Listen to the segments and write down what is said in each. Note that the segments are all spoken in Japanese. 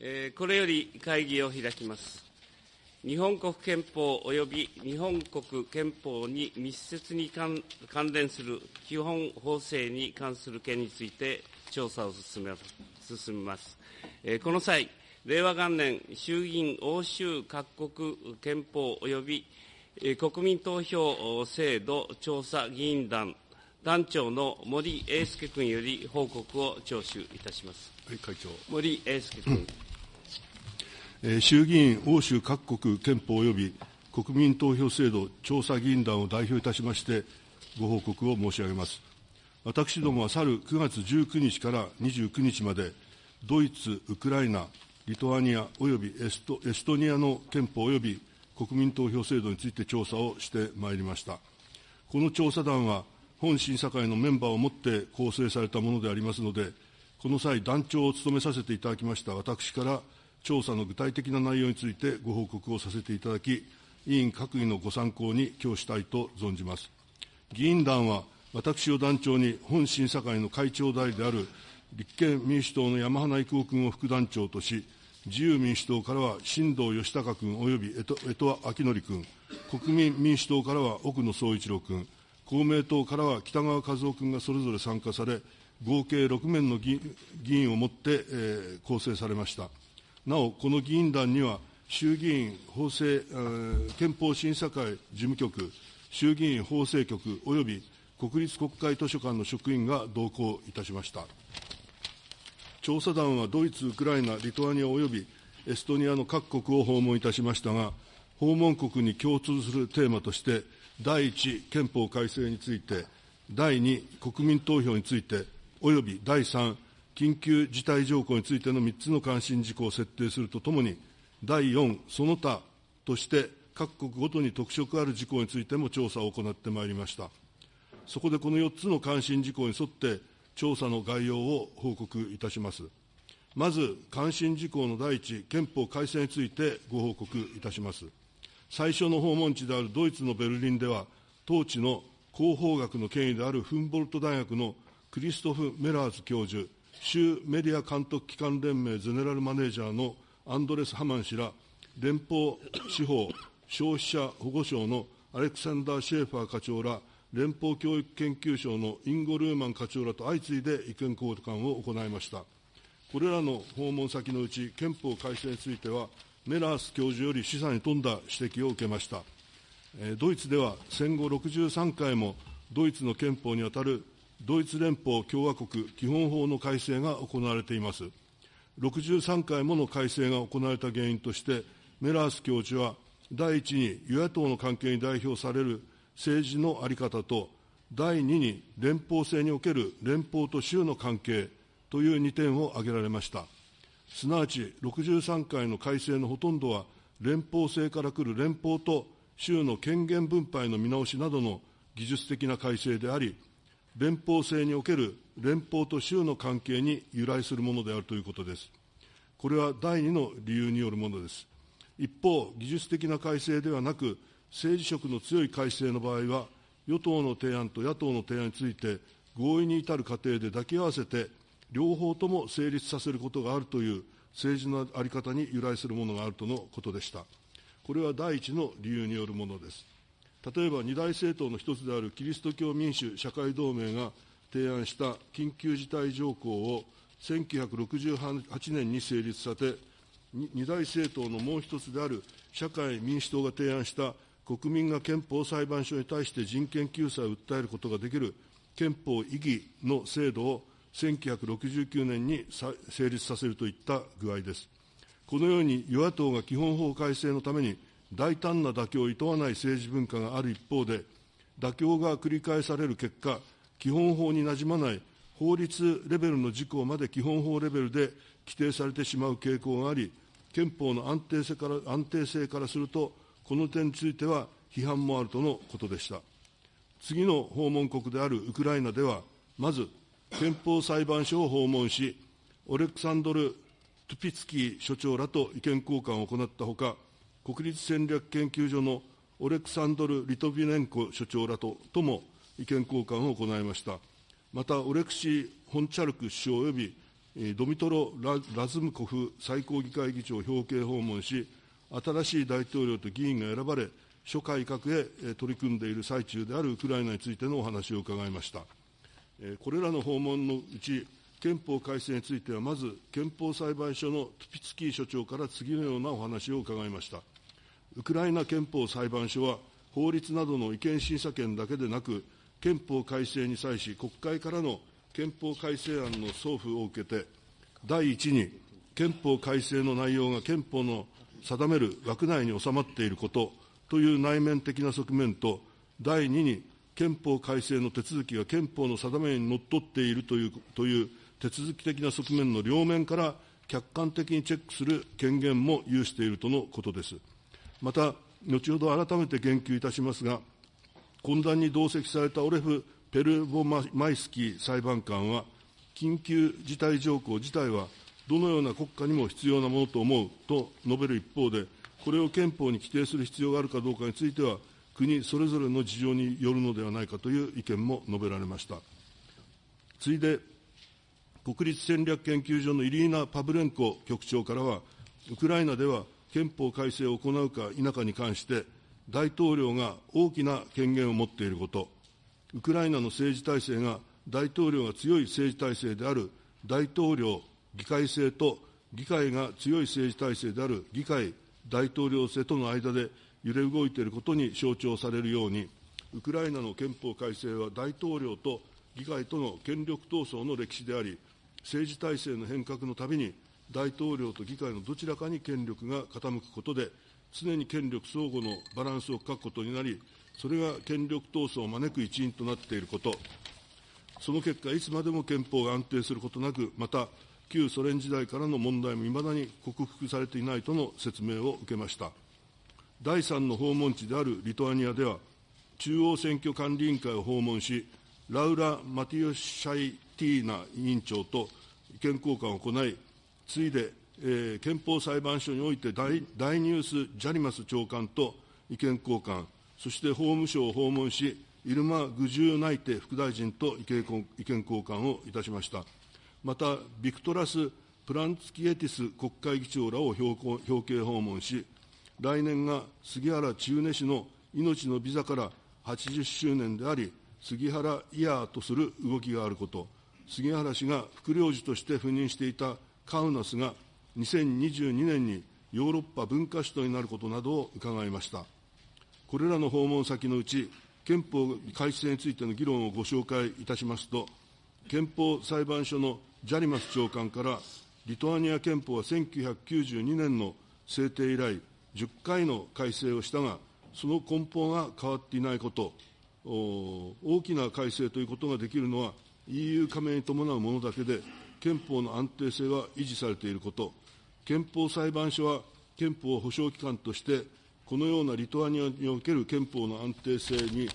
えー、これより会議を開きます。日本国憲法及び日本国憲法に密接に関連する基本法制に関する件について調査を進めます。えー、この際、令和元年衆議院欧州各国憲法及び、えー、国民投票制度調査議員団団長の森英介君より報告を聴取いたします。はい、会長。森英介君。衆議院欧州各国憲法及び国民投票制度調査議員団を代表いたしまして、ご報告を申し上げます。私どもは去る9月19日から29日まで、ドイツ、ウクライナ、リトアニア及びエストエストニアの憲法及び国民投票制度について調査をしてまいりました。この調査団は、本審査会のメンバーをもって構成されたものでありますので、この際、団長を務めさせていただきました私から調査の具体的な内容についてご報告をさせていただき、委員各位のご参考に供したいと存じます。議員団は、私を団長に本審査会の会長代理である立憲民主党の山花育夫君を副団長とし、自由民主党からは新藤義孝君および江戸明則君、国民民主党からは奥野総一郎君、公明党からは北川和夫君がそれぞれ参加され、合計6名の議員をもって、え、構成されました。なお、この議員団には、衆議院法制、憲法審査会事務局、衆議院法制局および国立国会図書館の職員が同行いたしました。調査団はドイツ、ウクライナ、リトアニアおよびエストニアの各国を訪問いたしましたが、訪問国に共通するテーマとして、第1、憲法改正について、第2、国民投票について、および第3、緊急事態条項についての3つの関心事項を設定するとともに、第4、その他として各国ごとに特色ある事項についても調査を行ってまいりました。そこでこの4つの関心事項に沿って、調査の概要を報告いたします。まず、関心事項の第一、憲法改正についてご報告いたします。最初の訪問地であるドイツのベルリンでは、当地の広報学の権威であるフンボルト大学のクリストフ・メラーズ教授、州メディア監督機関連盟ゼネラルマネージャーのアンドレス・ハマン氏ら、連邦司法消費者保護省のアレクサンダー・シェーファー課長ら、連邦教育研究所のインゴ・ルーマン課長らと相次いで意見交換を行いました。これらの訪問先のうち、憲法改正については、メラース教授より示唆に富んだ指摘を受けました。ドイツでは戦後63回もドイツの憲法にあたるドイツ連邦共和国基本法の改正が行われています。63回もの改正が行われた原因として、メラース教授は、第一に与野党の関係に代表される政治の在り方と、第二に連邦制における連邦と州の関係という2点を挙げられました。すなわち63回の改正のほとんどは、連邦制から来る連邦と州の権限分配の見直しなどの技術的な改正であり、連邦制における連邦と州の関係に由来するものであるということです。これは第2の理由によるものです。一方、技術的な改正ではなく、政治色の強い改正の場合は、与党の提案と野党の提案について合意に至る過程で抱き合わせて両方とも成立させることがあるという政治の在り方に由来するものがあるとのことでした。これは第一の理由によるものです。例えば二大政党の一つであるキリスト教民主社会同盟が提案した緊急事態条項を1968年に成立させ、二大政党のもう一つである社会民主党が提案した国民が憲法裁判所に対して人権救済を訴えることができる憲法異議の制度を1969年に成立させるといった具合です。このように与野党が基本法改正のために大胆な妥協をいとわない政治文化がある一方で、妥協が繰り返される結果、基本法になじまない法律レベルの事項まで基本法レベルで規定されてしまう傾向があり、憲法の安定性から安定性からすると、この点については批判もあるとのことでした。次の訪問国であるウクライナでは、まず憲法裁判所を訪問し、オレクサンドル・トゥピツキー所長らと意見交換を行ったほか、国立戦略研究所のオレクサンドル・リトビネンコ所長らととも意見交換を行いました。また、オレクシー・ホンチャルク首相及びドミトロ・ラズムコフ最高議会議長を表敬訪問し、新しい大統領と議員が選ばれ、諸改革へ取り組んでいる最中であるウクライナについてのお話を伺いました。これらの訪問のうち、憲法改正については、まず憲法裁判所のトゥピツキー所長から次のようなお話を伺いました。ウクライナ憲法裁判所は、法律などの違憲審査権だけでなく、憲法改正に際し、国会からの憲法改正案の送付を受けて、第一に、憲法改正の内容が憲法の定める枠内に収まっていることという内面的な側面と、第二に、憲法改正の手続きが憲法の定めにのっとっているというという手続き的な側面の両面から客観的にチェックする権限も有しているとのことです。また、後ほど改めて言及いたしますが、懇談に同席されたオレフ・ペルボマイスキー裁判官は、緊急事態条項自体はどのような国家にも必要なものと思うと述べる一方で、これを憲法に規定する必要があるかどうかについては、国それぞれの事情によるのではないかという意見も述べられました。次いで、国立戦略研究所のイリーナ・パブレンコ局長からは、ウクライナでは憲法改正を行うか否かに関して、大統領が大きな権限を持っていること、ウクライナの政治体制が大統領が強い政治体制である大統領議会制と議会が強い政治体制である議会大統領制との間で揺れ動いていることに象徴されるように、ウクライナの憲法改正は大統領と議会との権力闘争の歴史であり、政治体制の変革のたびに、大統領と議会のどちらかに権力が傾くことで、常に権力相互のバランスを欠くことになり、それが権力闘争を招く一因となっていること、その結果、いつまでも憲法が安定することなく、また、旧ソ連時代からの問題もいまだに克服されていないとの説明を受けました。第3の訪問地であるリトアニアでは、中央選挙管理委員会を訪問し、ラウラ・マティオシャイティーナ委員長と意見交換を行い、次いで、えー、憲法裁判所において大大ニュース・ジャリマス長官と意見交換、そして法務省を訪問し、イルマ・グジュー内廷副大臣と意見交換をいたしました。また、ビクトラス・プランツキエティス国会議長らを表表敬訪問し、来年が杉原千畝氏の命のビザから80周年であり、杉原イヤーとする動きがあること、杉原氏が副領事として赴任していたカウナスが2022年にヨーロッパ文化首都になることなどを伺いました。これらの訪問先のうち、憲法改正についての議論をご紹介いたしますと、憲法裁判所のジャリマス長官から、リトアニア憲法は1992年の制定以来、10回の改正をしたが、その根本が変わっていないこと、大きな改正ということができるのは、EU 加盟に伴うものだけで、憲法の安定性は維持されていること、憲法裁判所は憲法保障機関として、このようなリトアニアにおける憲法の安定性に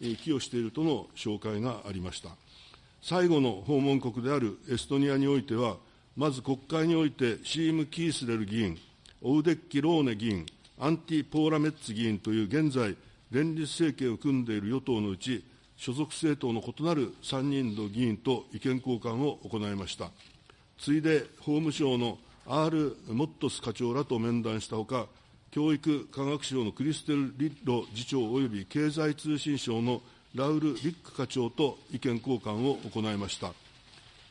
寄与しているとの紹介がありました。最後の訪問国であるエストニアにおいては、まず国会においてシーム・キースレル議員、オウデッキ・ローネ議員、アンティ・ポーラメッツ議員という現在、連立政権を組んでいる与党のうち、所属政党の異なる3人の議員と意見交換を行いました。次いで法務省の R・ モットス課長らと面談したほか、教育科学省のクリステル・リッロ次長及び経済通信省のラウル・リック課長と意見交換を行いました。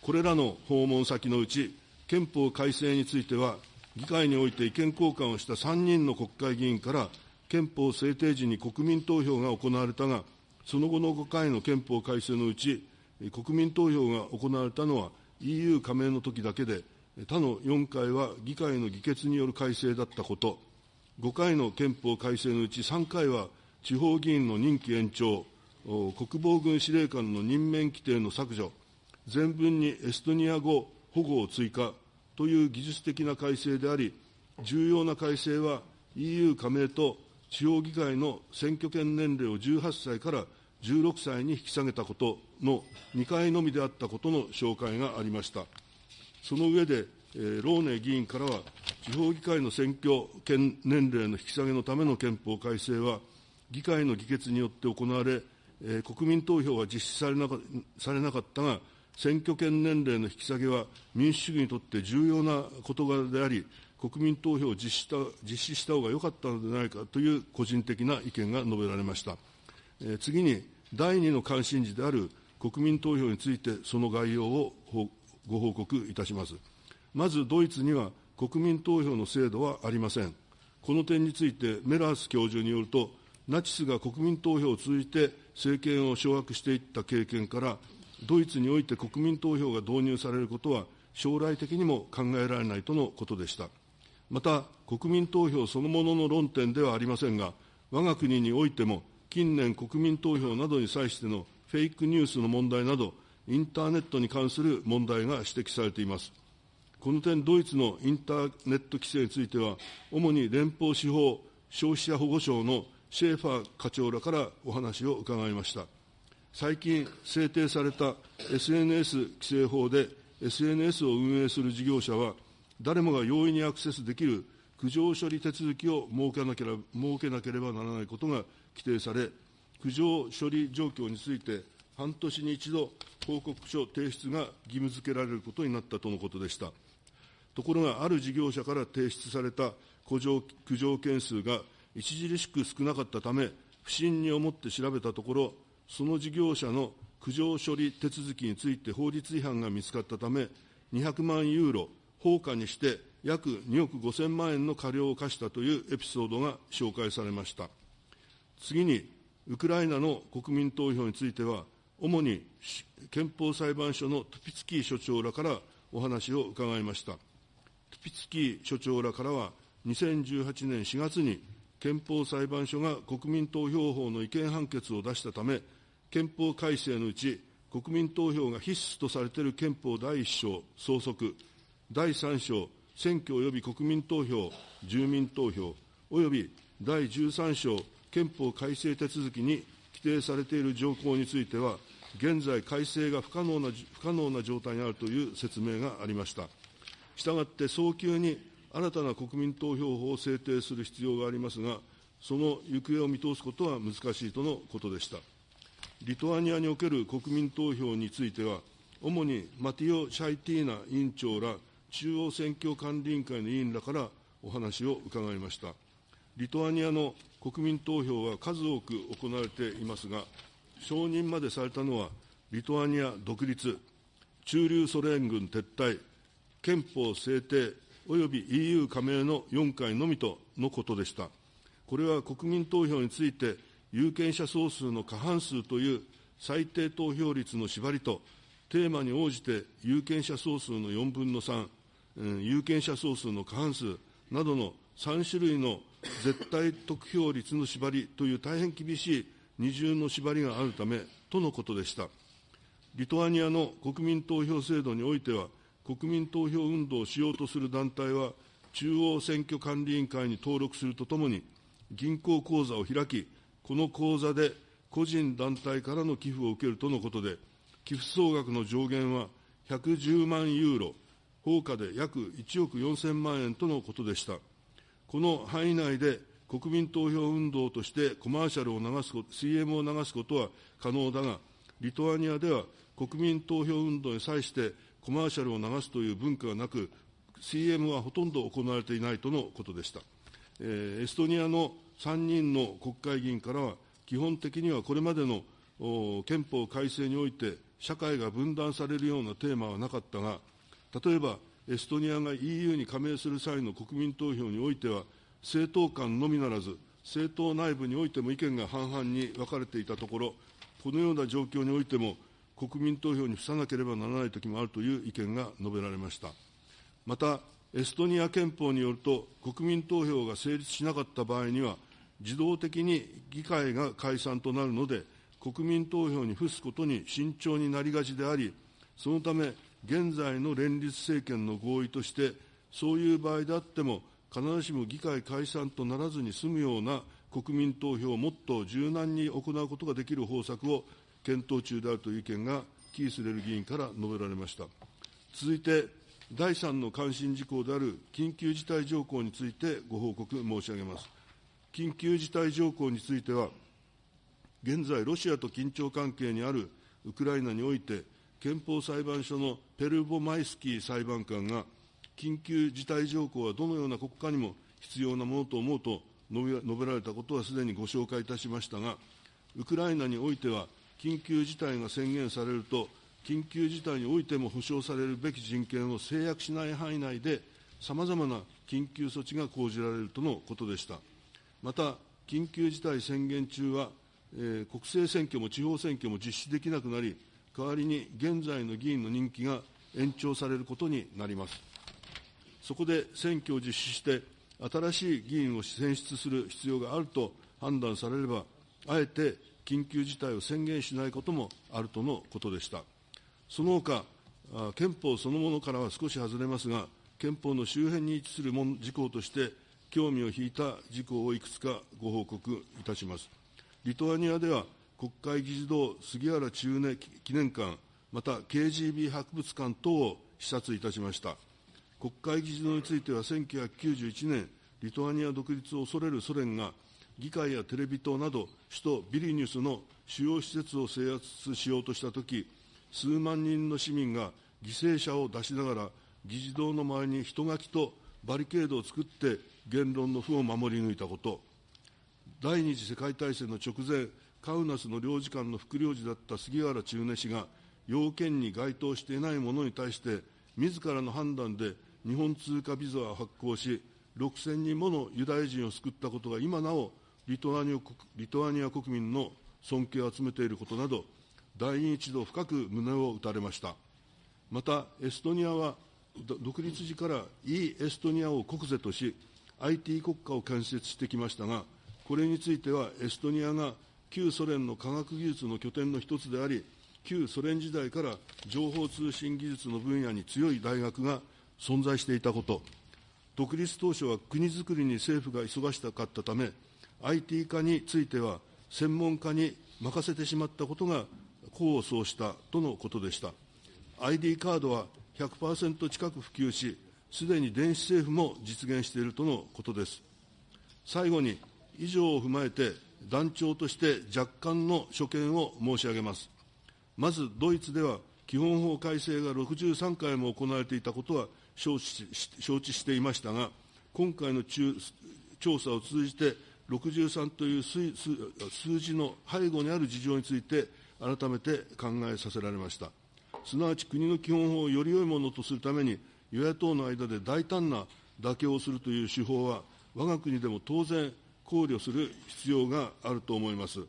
これらの訪問先のうち、憲法改正については、議会において意見交換をした3人の国会議員から、憲法制定時に国民投票が行われたが、その後の5回の憲法改正のうち、国民投票が行われたのは EU 加盟の時だけで、他の4回は議会の議決による改正だったこと、5回の憲法改正のうち3回は地方議員の任期延長、国防軍司令官の任免規定の削除、全文にエストニア語保護を追加。という技術的な改正であり、重要な改正は EU 加盟と地方議会の選挙権年齢を18歳から16歳に引き下げたことの2回のみであったことの紹介がありました。その上で、えー、ローネ議員からは、地方議会の選挙権年齢の引き下げのための憲法改正は、議会の議決によって行われ、えー、国民投票は実施されなかされなかったが、選挙権年齢の引き下げは民主主義にとって重要な事柄であり、国民投票を実施した実施した方が良かったのではないかという個人的な意見が述べられました。えー、次に、第2の関心事である国民投票について、その概要をご報告いたします。まず、ドイツには国民投票の制度はありません。この点について、メラース教授によると、ナチスが国民投票を通じて政権を掌握していった経験から、ドイツにおいて国民投票が導入されることは、将来的にも考えられないとのことでした。また、国民投票そのものの論点ではありませんが、我が国においても、近年、国民投票などに際してのフェイクニュースの問題など、インターネットに関する問題が指摘されています。この点、ドイツのインターネット規制については、主に連邦司法消費者保護省のシェーファー課長らからお話を伺いました。最近制定された SNS 規制法で SNS を運営する事業者は、誰もが容易にアクセスできる苦情処理手続きを設けなければ設けなければならないことが規定され、苦情処理状況について、半年に一度、報告書提出が義務付けられることになったとのことでした。ところが、ある事業者から提出された苦情苦情件数が著しく少なかったため、不審に思って調べたところ、その事業者の苦情処理手続きについて法律違反が見つかったため、200万ユーロ、放火にして約2億5000万円の過料を課したというエピソードが紹介されました。次に、ウクライナの国民投票については、主に憲法裁判所のトゥピツキー所長らからお話を伺いました。トゥピツキー所長らからは、2018年4月に憲法裁判所が国民投票法の違憲判決を出したため、憲法改正のうち、国民投票が必須とされている憲法第1章、総則、第3章、選挙及び国民投票、住民投票、および第13章、憲法改正手続きに規定されている条項については、現在、改正が不可能な不可能な状態にあるという説明がありました。したがって、早急に新たな国民投票法を制定する必要がありますが、その行方を見通すことは難しいとのことでした。リトアニアにおける国民投票については、主にマティオ・シャイティーナ委員長ら中央選挙管理委員会の委員らからお話を伺いました。リトアニアの国民投票は数多く行われていますが、承認までされたのは、リトアニア独立、駐留ソ連軍撤退、憲法制定、および EU 加盟の4回のみとのことでした。これは国民投票について、有権者総数の過半数という最低投票率の縛りと、テーマに応じて有権者総数の4分の3、有権者総数の過半数などの3種類の絶対得票率の縛りという大変厳しい二重の縛りがあるためとのことでした。リトアニアの国民投票制度においては、国民投票運動をしようとする団体は、中央選挙管理委員会に登録するとともに、銀行口座を開き、この口座で個人団体からの寄付を受けるとのことで、寄付総額の上限は110万ユーロ、放火で約1億4000万円とのことでした。この範囲内で国民投票運動としてコマーシャルを流すこと、CM を流すことは可能だが、リトアニアでは国民投票運動に際してコマーシャルを流すという文化がなく、CM はほとんど行われていないとのことでした。えー、エストニアの3人の国会議員からは、基本的にはこれまでの憲法改正において、社会が分断されるようなテーマはなかったが、例えば、エストニアが EU に加盟する際の国民投票においては、政党間のみならず、政党内部においても意見が半々に分かれていたところ、このような状況においても、国民投票に付さなければならないときもあるという意見が述べられました。また、エストニア憲法によると、国民投票が成立しなかった場合には、自動的に議会が解散となるので、国民投票に付すことに慎重になりがちであり、そのため、現在の連立政権の合意として、そういう場合であっても、必ずしも議会解散とならずに済むような国民投票をもっと柔軟に行うことができる方策を検討中であるという意見が、キースレル議員から述べられました。続いて、第3の関心事項である緊急事態条項についてご報告申し上げます。緊急事態条項については、現在、ロシアと緊張関係にあるウクライナにおいて、憲法裁判所のペルボマイスキー裁判官が、緊急事態条項はどのような国家にも必要なものと思うと述べられたことはすでにご紹介いたしましたが、ウクライナにおいては、緊急事態が宣言されると、緊急事態においても保障されるべき人権を制約しない範囲内で、さまざまな緊急措置が講じられるとのことでした。また、緊急事態宣言中は、えー、国政選挙も地方選挙も実施できなくなり、代わりに現在の議員の任期が延長されることになります。そこで選挙を実施して、新しい議員を選出する必要があると判断されれば、あえて緊急事態を宣言しないこともあるとのことでした。その他、憲法そのものからは少し外れますが、憲法の周辺に位置する事項として、興味を引いた事項をいくつかご報告いたします。リトアニアでは、国会議事堂杉原中根記念館、また KGB 博物館等を視察いたしました。国会議事堂については、1991年、リトアニア独立を恐れるソ連が、議会やテレビ塔など、首都ビリニュスの主要施設を制圧しようとしたとき、数万人の市民が犠牲者を出しながら、議事堂の前に人垣とバリケードを作って言論の負を守り抜いたこと、第二次世界大戦の直前、カウナスの領事館の副領事だった杉原中根氏が、要件に該当していない者に対して、自らの判断で日本通貨ビザを発行し、6000人ものユダヤ人を救ったことが今なおリトアニア国民の尊敬を集めていることなど、第二一度深く胸を打たれました。また、エストニアは独立時からイ・エストニアを国是とし、IT 国家を建設してきましたが、これについてはエストニアが旧ソ連の科学技術の拠点の一つであり、旧ソ連時代から情報通信技術の分野に強い大学が存在していたこと、独立当初は国づくりに政府が忙しかったため、IT 化については専門家に任せてしまったことが功を奏したとのことでした。ID カードは100%近く普及し、すでに電子政府も実現しているとのことです。最後に、以上を踏まえて、団長として若干の所見を申し上げます。まず、ドイツでは、基本法改正が63回も行われていたことは承知承知していましたが、今回の中調査を通じて、63という数字の背後にある事情について、改めて考えさせられました。すなわち国の基本法をより良いものとするために、与野党の間で大胆な妥協をするという手法は、我が国でも当然考慮する必要があると思います。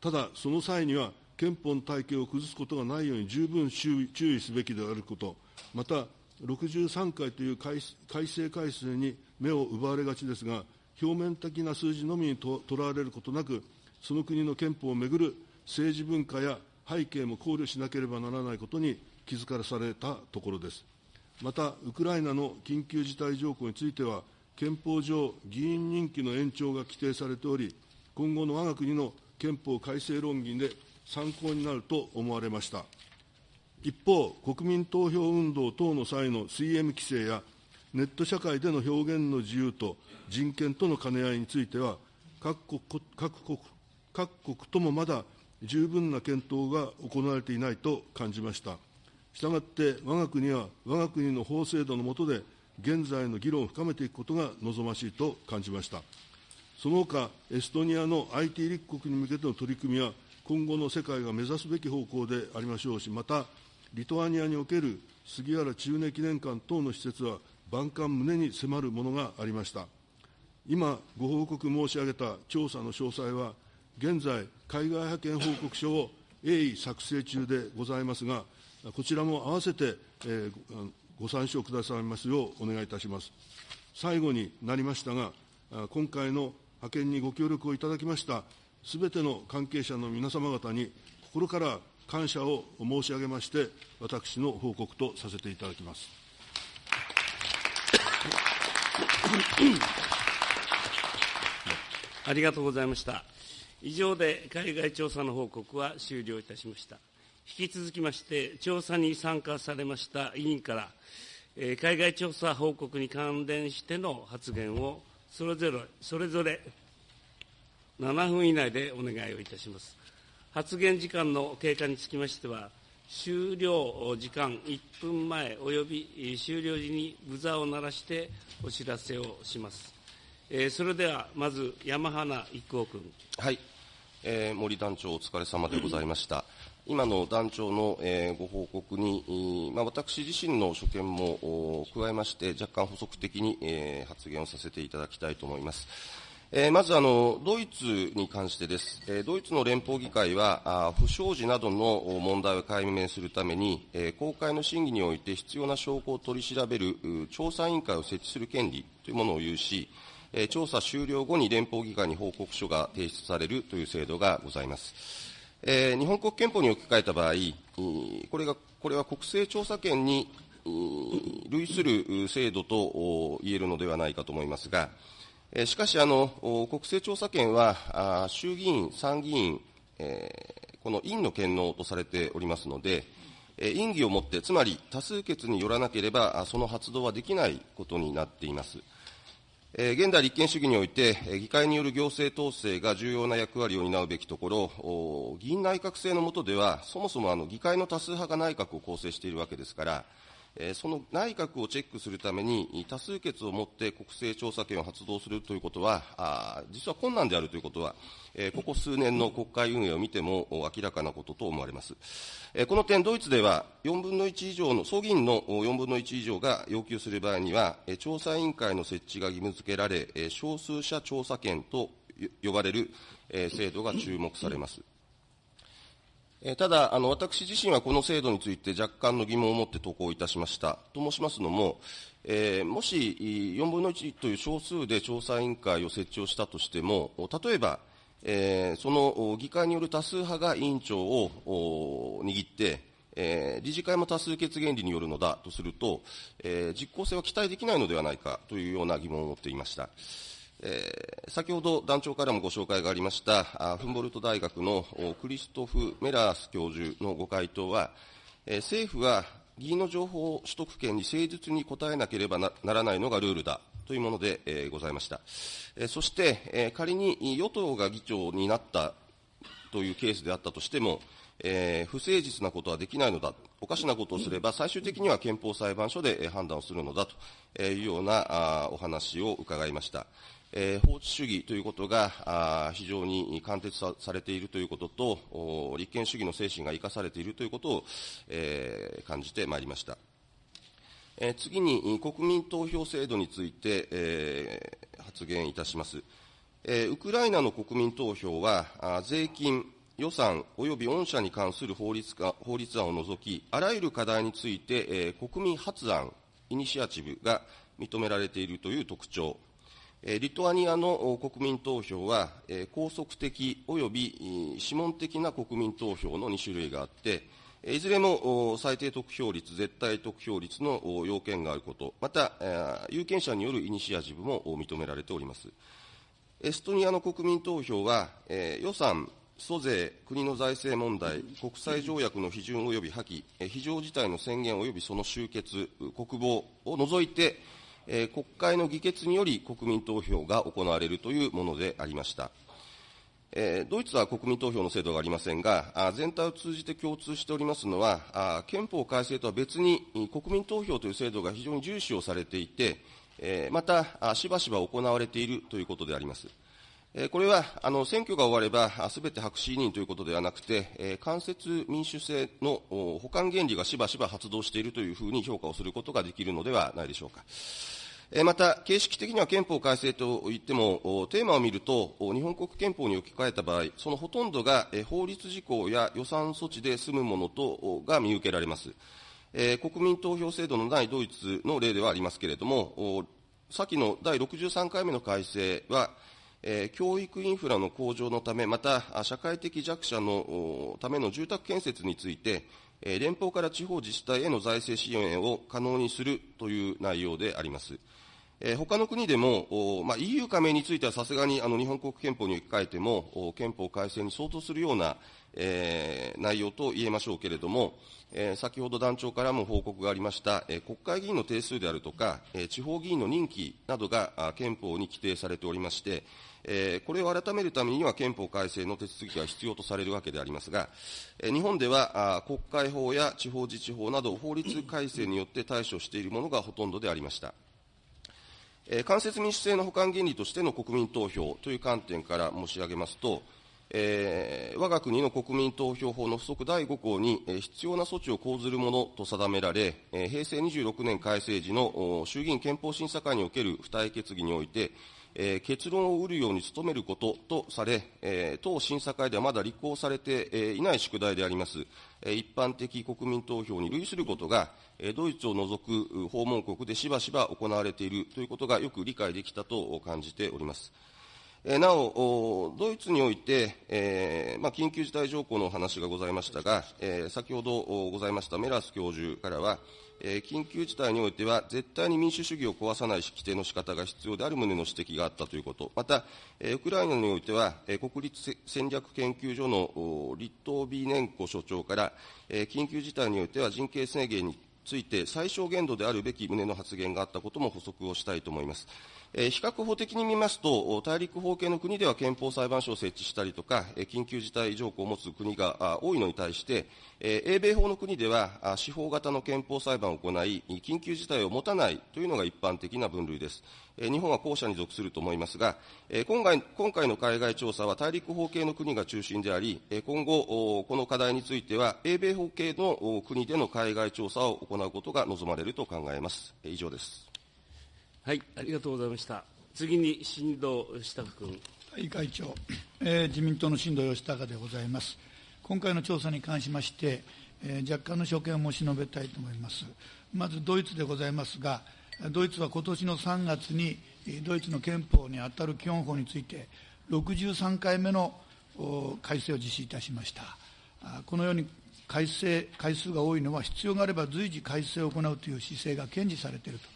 ただ、その際には、憲法の体系を崩すことがないように十分注意すべきであること、また、63回という改正改正に目を奪われがちですが、表面的な数字のみにとらわれることなく、その国の憲法をめぐる政治文化や背景も考慮しなければならないことに気づかされたところです。また、ウクライナの緊急事態条項については、憲法上、議員任期の延長が規定されており、今後の我が国の憲法改正論議で参考になると思われました。一方、国民投票運動等の際の CM 規制や、ネット社会での表現の自由と人権との兼ね合いについては、各国各国各国ともまだ十分な検討が行われていないと感じました。したがって、我が国は我が国の法制度の下で、現在の議論を深めていくことが望ましいと感じました。その他、エストニアの IT 立国に向けての取り組みは、今後の世界が目指すべき方向でありましょうし、また、リトアニアにおける杉原中根記念館等の施設は、万感胸に迫るものがありました。今、ご報告申し上げた調査の詳細は、現在、海外派遣報告書を鋭意作成中でございますが、こちらも合わせて、えー、ご参照くださいますようお願いいたします。最後になりましたが、今回の派遣にご協力をいただきましたすべての関係者の皆様方に心から感謝を申し上げまして、私の報告とさせていただきます。ありがとうございました。以上で海外調査の報告は終了いたしました。引き続きまして、調査に参加されました委員から、えー、海外調査報告に関連しての発言をそれぞれ、それぞれ7分以内でお願いをいたします。発言時間の経過につきましては、終了時間1分前および終了時にブザーを鳴らしてお知らせをします。えー、それではまず山花一行君。はい、えー、森団長お疲れ様でございました。今の団長の、えー、ご報告に、まあ、私自身の所見も加えまして、若干補足的に、えー、発言をさせていただきたいと思います。えー、まずあの、ドイツに関してです。えー、ドイツの連邦議会は、あ不祥事などの問題を解明するために、えー、公開の審議において必要な証拠を取り調べる調査委員会を設置する権利というものを有し、えー、調査終了後に連邦議会に報告書が提出されるという制度がございます。えー、日本国憲法に置き換えた場合、これがこれは国政調査権に類する制度と言えるのではないかと思いますが、しかしあの、国政調査権は衆議院、参議院、えー、この院の権能とされておりますので、院議をもって、つまり多数決によらなければ、その発動はできないことになっています。現代立憲主義において、議会による行政統制が重要な役割を担うべきところ、議員内閣制の下では、そもそもあの議会の多数派が内閣を構成しているわけですから、その内閣をチェックするために、多数決をもって国政調査権を発動するということは、実は困難であるということは、ここ数年の国会運営を見ても明らかなことと思われます。この点、ドイツでは4分の1以上の、総議員の4分の1以上が要求する場合には、調査委員会の設置が義務付けられ、少数者調査権と呼ばれる制度が注目されます。ただ、あの私自身はこの制度について若干の疑問を持って投稿いたしました。と申しますのも、えー、もし4分の1という少数で調査委員会を設置をしたとしても、例えば、えー、その議会による多数派が委員長を握って、えー、理事会も多数決原理によるのだとすると、えー、実効性は期待できないのではないかというような疑問を持っていました。えー、先ほど団長からもご紹介がありましたフンボルト大学のクリストフ・メラース教授のご回答は、えー、政府は議員の情報取得権に誠実に答えなければならないのがルールだというもので、えー、ございました。えー、そして、えー、仮に与党が議長になったというケースであったとしても、えー、不誠実なことはできないのだ、おかしなことをすれば、最終的には憲法裁判所で判断をするのだというようなお話を伺いました。えー、法治主義ということが非常に貫徹されているということと、立憲主義の精神が生かされているということを、えー、感じてまいりました。えー、次に、国民投票制度について、えー、発言いたします。えー、ウクライナの国民投票は、あ税金、予算及び御社に関する法律か法律案を除き、あらゆる課題について、えー、国民発案、イニシアチブが認められているという特徴、リトアニアの国民投票は、拘束的及び諮問的な国民投票の2種類があって、いずれも最低得票率、絶対得票率の要件があること、また、有権者によるイニシアチブも認められております。エストニアの国民投票は、予算、租税、国の財政問題、国際条約の批准及び破棄、非常事態の宣言及びその終結、国防を除いて、え国会の議決により国民投票が行われるというものでありました。ドイツは国民投票の制度がありませんが、全体を通じて共通しておりますのは、憲法改正とは別に国民投票という制度が非常に重視をされていて、またしばしば行われているということであります。これは選挙が終われば、すべて白紙委任ということではなくて、間接民主制の補完原理がしばしば発動しているというふうに評価をすることができるのではないでしょうか。また、形式的には憲法改正といっても、テーマを見ると、日本国憲法に置き換えた場合、そのほとんどが法律事項や予算措置で済むものとが見受けられます。国民投票制度のないドイツの例ではありますけれども、先の第63回目の改正は、教育インフラの向上のため、また社会的弱者のための住宅建設について、連邦から地方自治体への財政支援を可能にするという内容であります。えー、他の国でも、まあ、EU 加盟についてはさすがにあの日本国憲法に置き換えても、憲法改正に相当するような、えー、内容と言えましょうけれども、えー、先ほど団長からも報告がありました、えー、国会議員の定数であるとか、えー、地方議員の任期などが憲法に規定されておりまして、えー、これを改めるためには憲法改正の手続きが必要とされるわけでありますが、えー、日本ではあ国会法や地方自治法など法律改正によって対処しているものがほとんどでありました。えー、間接民主制の補完原理としての国民投票という観点から申し上げますと、えー、我が国の国民投票法の付則第5項に、えー、必要な措置を講ずるものと定められ、えー、平成26年改正時の衆議院憲法審査会における付帯決議において、えー、結論を得るように努めることとされ、えー、当審査会ではまだ立候補されて、えー、いない宿題であります、えー、一般的国民投票に類することが、ドイツを除く訪問国でしばしば行われているということがよく理解できたと感じております。なお、ドイツにおいて、えーまあ、緊急事態条項のお話がございましたが、えー、先ほどございましたメラス教授からは、えー、緊急事態においては、絶対に民主主義を壊さない規定の仕方が必要である旨の指摘があったということ、また、えー、ウクライナにおいては、えー、国立戦略研究所のリットービーネンコ所長から、えー、緊急事態においては人権制限について最小限度であるべき旨の発言があったことも補足をしたいと思います。え比較法的に見ますと、大陸法系の国では憲法裁判所を設置したりとか、緊急事態条項を持つ国が多いのに対して、英米法の国では司法型の憲法裁判を行い、緊急事態を持たないというのが一般的な分類です。日本は後者に属すると思いますが、今回今回の海外調査は大陸法系の国が中心であり、今後、この課題については、英米法系の国での海外調査を行うことが望まれると考えます。以上です。はい、ありがとうございました。次に新藤義孝君。はい、会長、えー、自民党の新藤義孝でございます。今回の調査に関しまして、えー、若干の所見を申し述べたいと思います。まずドイツでございますが、ドイツは今年の3月にドイツの憲法にあたる基本法について、63回目の改正を実施いたしました。このように改正回数が多いのは、必要があれば随時改正を行うという姿勢が堅持されていると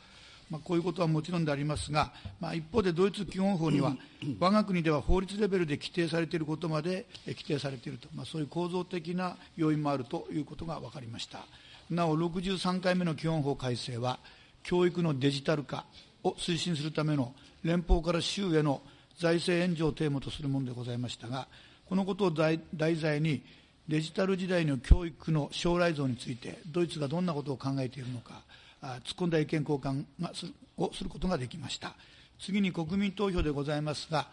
まあ、こういうことはもちろんでありますが、まあ、一方でドイツ基本法には、我が国では法律レベルで規定されていることまで規定されていると、まあ、そういう構造的な要因もあるということが分かりました。なお、63回目の基本法改正は、教育のデジタル化を推進するための連邦から州への財政援助をテーマとするものでございましたが、このことを題材に、デジタル時代の教育の将来像について、ドイツがどんなことを考えているのか、突っ込んだ意見交換がすをすることができました。次に国民投票でございますが、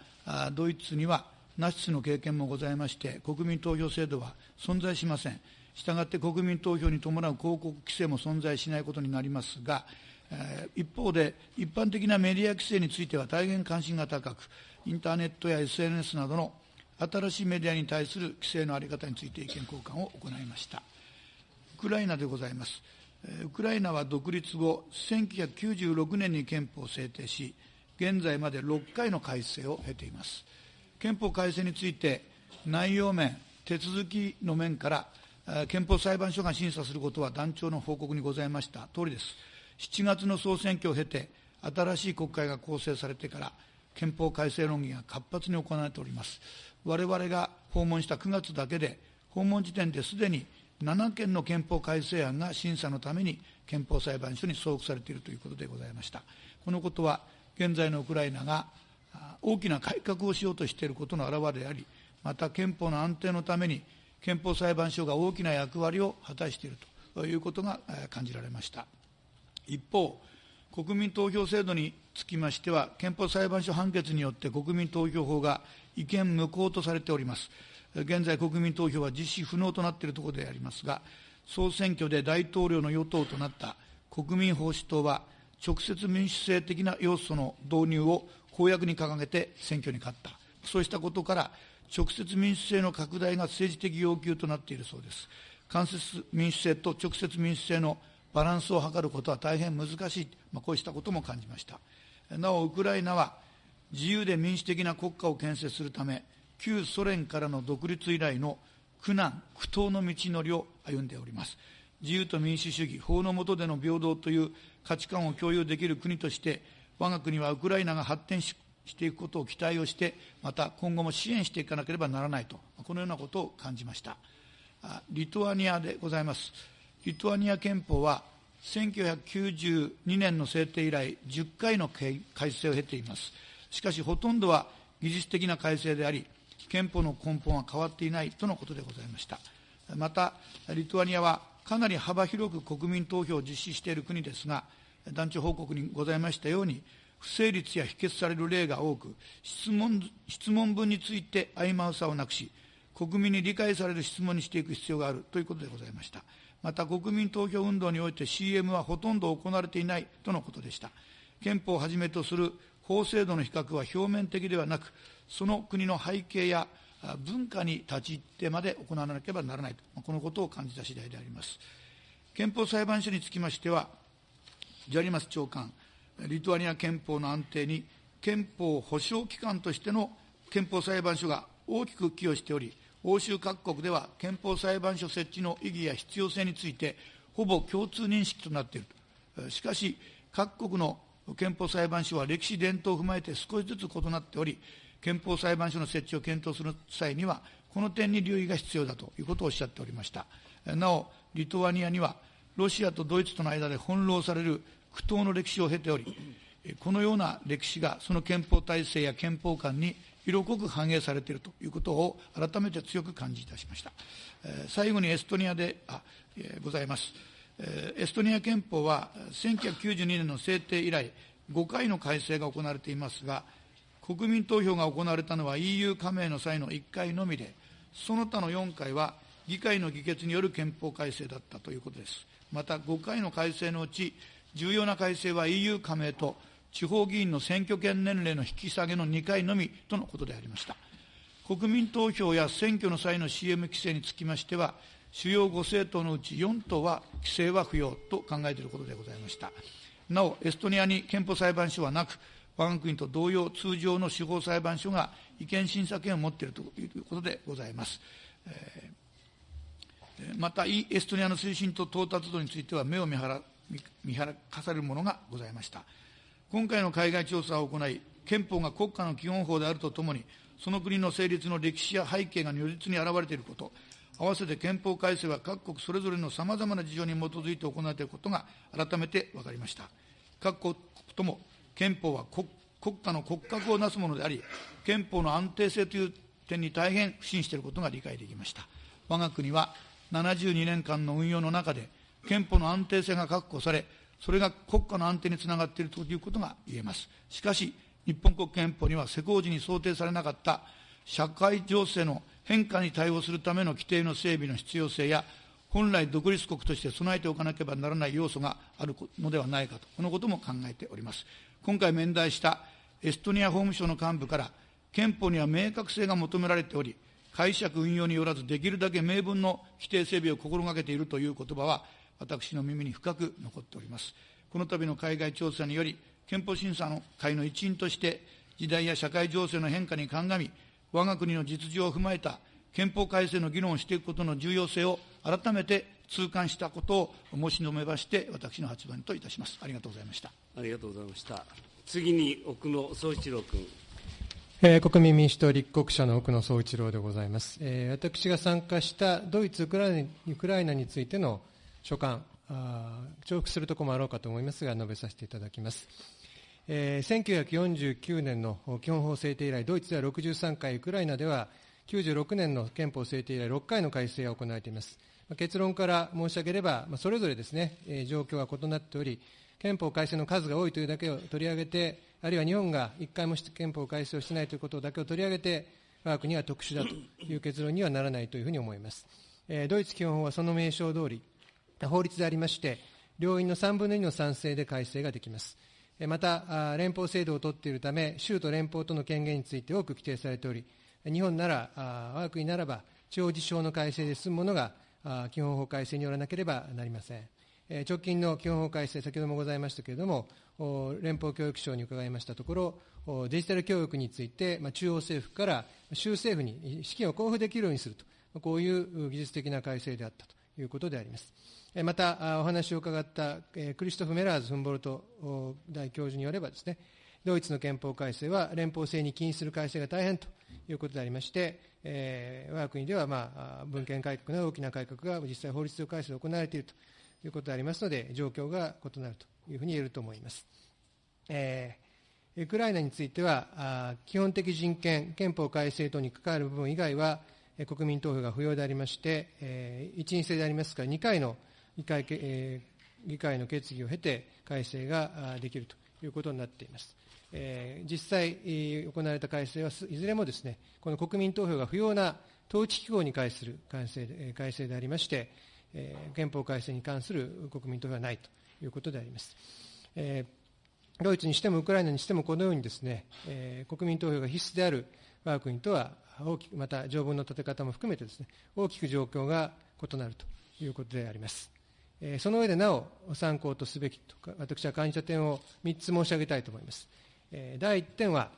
ドイツにはナチスの経験もございまして、国民投票制度は存在しません。したがって国民投票に伴う広告規制も存在しないことになりますが、一方で、一般的なメディア規制については大変関心が高く、インターネットや SNS などの新しいメディアに対する規制の在り方について意見交換を行いました。ウクライナでございます。ウクライナは独立後、1996年に憲法を制定し、現在まで6回の改正を経ています。憲法改正について、内容面、手続きの面から、憲法裁判所が審査することは団長の報告にございました通りです。7月の総選挙を経て、新しい国会が構成されてから、憲法改正論議が活発に行われております。我々が訪問した9月だけで、訪問時点ですでに7件の憲法改正案が審査のために憲法裁判所に送付されているということでございました。このことは、現在のウクライナが大きな改革をしようとしていることの表れであり、また憲法の安定のために憲法裁判所が大きな役割を果たしているということが感じられました。一方、国民投票制度につきましては、憲法裁判所判決によって国民投票法が違憲無効とされております。現在、国民投票は実施不能となっているところでありますが、総選挙で大統領の与党となった国民保守党は、直接民主制的な要素の導入を公約に掲げて選挙に勝った。そうしたことから、直接民主制の拡大が政治的要求となっているそうです。間接民主制と直接民主制のバランスを図ることは大変難しい、まあ、こうしたことも感じました。なお、ウクライナは自由で民主的な国家を建設するため、旧ソ連からの独立以来の苦難、苦闘の道のりを歩んでおります。自由と民主主義、法の下での平等という価値観を共有できる国として、我が国はウクライナが発展していくことを期待をして、また今後も支援していかなければならないと、このようなことを感じました。リトアニアでございます。リトアニア憲法は、1992年の制定以来、10回の改正を経ています。しかし、ほとんどは技術的な改正であり、憲法の根本は変わっていないとのことでございました。また、リトアニアはかなり幅広く国民投票を実施している国ですが、団長報告にございましたように、不成立や否決される例が多く、質問質問文について曖昧さをなくし、国民に理解される質問にしていく必要があるということでございました。また、国民投票運動において CM はほとんど行われていないとのことでした。憲法をはじめとする法制度の比較は表面的ではなく、その国の背景や文化に立ち入ってまで行わなければならないと、このことを感じた次第であります。憲法裁判所につきましては、ジャリマス長官、リトアニア憲法の安定に憲法保障機関としての憲法裁判所が大きく寄与しており、欧州各国では憲法裁判所設置の意義や必要性について、ほぼ共通認識となっている。しかし、各国の憲法裁判所は歴史伝統を踏まえて少しずつ異なっており、憲法裁判所の設置を検討する際には、この点に留意が必要だということをおっしゃっておりました。なお、リトアニアには、ロシアとドイツとの間で翻弄される苦闘の歴史を経ており、このような歴史がその憲法体制や憲法観に色濃く反映されているということを改めて強く感じいたしました。最後にエストニアであ、えございます。エストニア憲法は1992年の制定以来、5回の改正が行われていますが、国民投票が行われたのは EU 加盟の際の1回のみで、その他の4回は議会の議決による憲法改正だったということです。また5回の改正のうち、重要な改正は EU 加盟と地方議員の選挙権年齢の引き下げの2回のみとのことでありました。国民投票や選挙の際の CM 規制につきましては、主要5政党のうち4党は規制は不要と考えていることでございました。なお、エストニアに憲法裁判所はなく、我が国と同様、通常の司法裁判所が違憲審査権を持っているということでございます。えー、また、エストニアの推進と到達度については目を見張見張らかされるものがございました。今回の海外調査を行い、憲法が国家の基本法であるとともに、その国の成立の歴史や背景が如実に現れていること、合わせて憲法改正は各国それぞれのさまざまな事情に基づいて行われていることが改めて分かりました。各国とも憲法は国家の骨格をなすものであり、憲法の安定性という点に大変不信していることが理解できました。我が国は72年間の運用の中で、憲法の安定性が確保され、それが国家の安定につながっているということが言えます。しかし、日本国憲法には施行時に想定されなかった社会情勢の変化に対応するための規定の整備の必要性や、本来独立国として備えておかなければならない要素があるのではないかと、このことも考えております。今回面談したエストニア法務省の幹部から、憲法には明確性が求められており、解釈運用によらず、できるだけ明文の規定整備を心がけているという言葉は、私の耳に深く残っております。この度の海外調査により、憲法審査の会の一員として、時代や社会情勢の変化に鑑み、我が国の実情を踏まえた憲法改正の議論をしていくことの重要性を改めて痛感したことを申し述べまして、私の発言といたします。ありがとうございました。ありがとうございました。次に奥野総一郎君。えー、国民民主党立国者の奥野総一郎でございます、えー、私が参加したドイツウクライナ、ウクライナについての所感、重複するところもあろうかと思いますが、述べさせていただきます。えー、1949年の基本法制定以来、ドイツでは63回、ウクライナでは96年の憲法制定以来、6回の改正が行われています。結論から申し上げれば、それぞれですね、状況は異なっており、憲法改正の数が多いというだけを取り上げて、あるいは日本が1回も憲法改正をしてないということだけを取り上げて、我が国は特殊だという結論にはならないというふうに思います。ドイツ基本法はその名称通り、法律でありまして、両院の3分の2の賛成で改正ができます。また、連邦制度を取っているため、州と連邦との権限について多く規定されており、日本なら、我が国ならば、地方自治法の改正で済むものが、基本法改正によらなければなりません。直近の基本法改正、先ほどもございましたけれども、連邦教育省に伺いましたところ、デジタル教育について、中央政府から州政府に資金を交付できるようにすると、こういう技術的な改正であったということであります。また、お話を伺ったクリストフ・メラーズ・フンボルト大教授によればですね、ドイツの憲法改正は連邦制に禁止する改正が大変ということでありまして、えー、我が国では、まあ、文献改革など大きな改革が実際法律上改正で行われているということでありますので、状況が異なるというふうに言えると思います。えー、ウクライナについては、基本的人権、憲法改正等に関わる部分以外は、国民投票が不要でありまして、えー、一員制でありますから、2回の議会,、えー、議会の決議を経て改正ができるということになっています。え、実際、行われた改正はいずれもですね、この国民投票が不要な統治機構に関する改正で改正でありまして、え、憲法改正に関する国民投票はないということであります。え、ドイツにしてもウクライナにしてもこのようにですね、え、国民投票が必須である我が国とは大きく、また条文の立て方も含めてですね、大きく状況が異なるということであります。え、その上でなお参考とすべきとか、私は感じた点を3つ申し上げたいと思います。第1点は、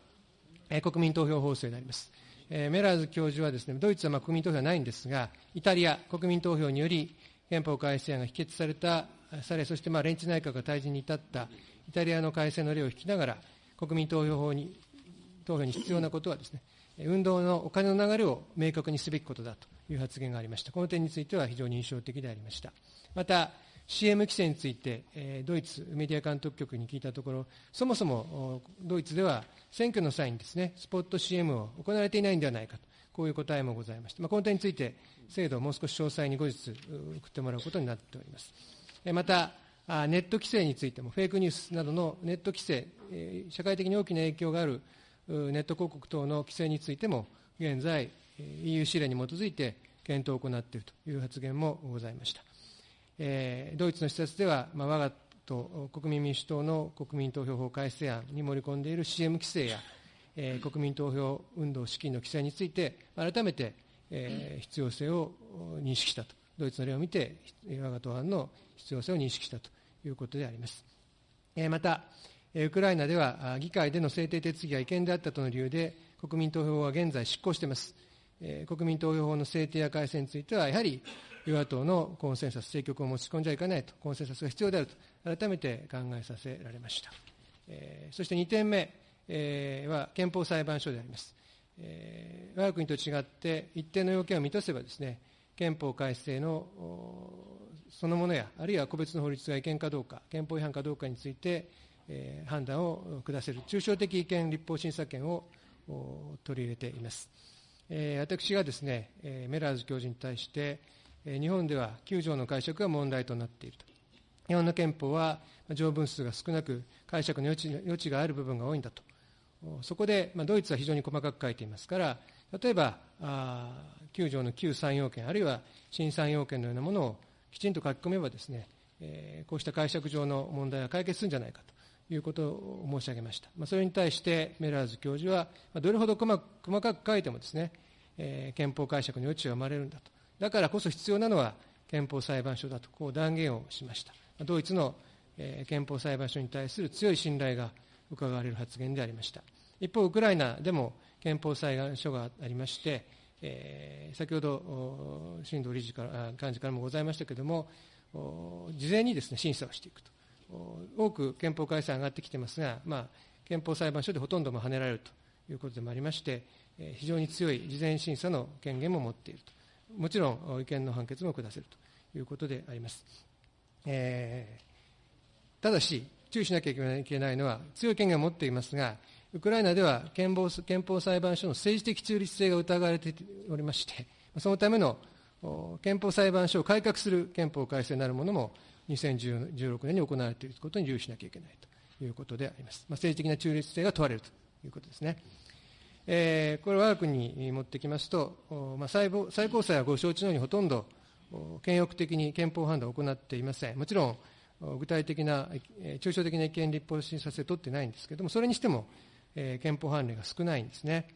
国民投票法制であります。メラーズ教授はですね、ドイツはまあ国民投票はないんですが、イタリア、国民投票により憲法改正案が否決された、され、そしてまあ連立内閣が退陣に至ったイタリアの改正の例を引きながら、国民投票法に、投票に必要なことはですね、運動のお金の流れを明確にすべきことだという発言がありました。この点については非常に印象的でありました。また、CM 規制について、えー、ドイツメディア監督局に聞いたところ、そもそもドイツでは選挙の際にですね、スポット CM を行われていないんではないかと、こういう答えもございました。まあ、この点について、制度をもう少し詳細に後日送ってもらうことになっております。えー、また、ネット規制についても、フェイクニュースなどのネット規制、えー、社会的に大きな影響があるネット広告等の規制についても、現在、EU 指令に基づいて検討を行っているという発言もございました。えー、ドイツの施設では、まあ、我が党、国民民主党の国民投票法改正案に盛り込んでいる CM 規制や、えー、国民投票運動資金の規制について、改めて、えー、必要性を認識したと、ドイツの例を見て、我が党案の必要性を認識したということであります。えー、また、ウクライナでは議会での制定手続きが違憲であったとの理由で、国民投票法は現在執行しています。国民投票法の制定や改正については、やはり与野党のコンセンサス、政局を持ち込んじゃいかないと、コンセンサスが必要であると、改めて考えさせられました。えー、そして2点目、えー、は憲法裁判所であります。えー、我が国と違って、一定の要件を満たせばですね、憲法改正のそのものや、あるいは個別の法律が違憲かどうか、憲法違反かどうかについて、えー、判断を下せる、抽象的違憲立法審査権を取り入れています。えー、私がですね、えー、メラーズ教授に対して、日本では9条の解釈が問題となっていると。日本の憲法は条文数が少なく、解釈の余地余地がある部分が多いんだと。そこで、まあ、ドイツは非常に細かく書いていますから、例えば、あ9条の旧3要件、あるいは新3要件のようなものをきちんと書き込めばですね、えー、こうした解釈上の問題が解決するんじゃないかということを申し上げました。まあ、それに対してメラーズ教授は、まあ、どれほど細かく書いてもですね、えー、憲法解釈の余地が生まれるんだと。だからこそ必要なのは憲法裁判所だとこう断言をしました。ドイツの、憲法裁判所に対する強い信頼が伺われる発言でありました。一方、ウクライナでも憲法裁判所がありまして、えー、先ほど新藤理事から幹事からもございましたけれども、事前にですね審査をしていくと。多く憲法改正上がってきてますが、まあ、憲法裁判所でほとんども跳ねられるということでもありまして、非常に強い事前審査の権限も持っていると。もちろん違憲の判決も下せるということであります。えー、ただし、注意しなきゃいけないのは、強い権限を持っていますが、ウクライナでは憲法憲法裁判所の政治的中立性が疑われておりまして、そのための憲法裁判所を改革する憲法改正なるものも2016年に行われていることに留意しなきゃいけないということであります。まあ、政治的な中立性が問われるということですね。えー、これ、我が国に持ってきますと、まあ、最最高裁はご承知のようにほとんど権欲的に憲法判断を行っていません。もちろん、具体的な、抽象的な意見立法審査制を取ってないんですけれども、それにしても、えー、憲法判例が少ないんですね。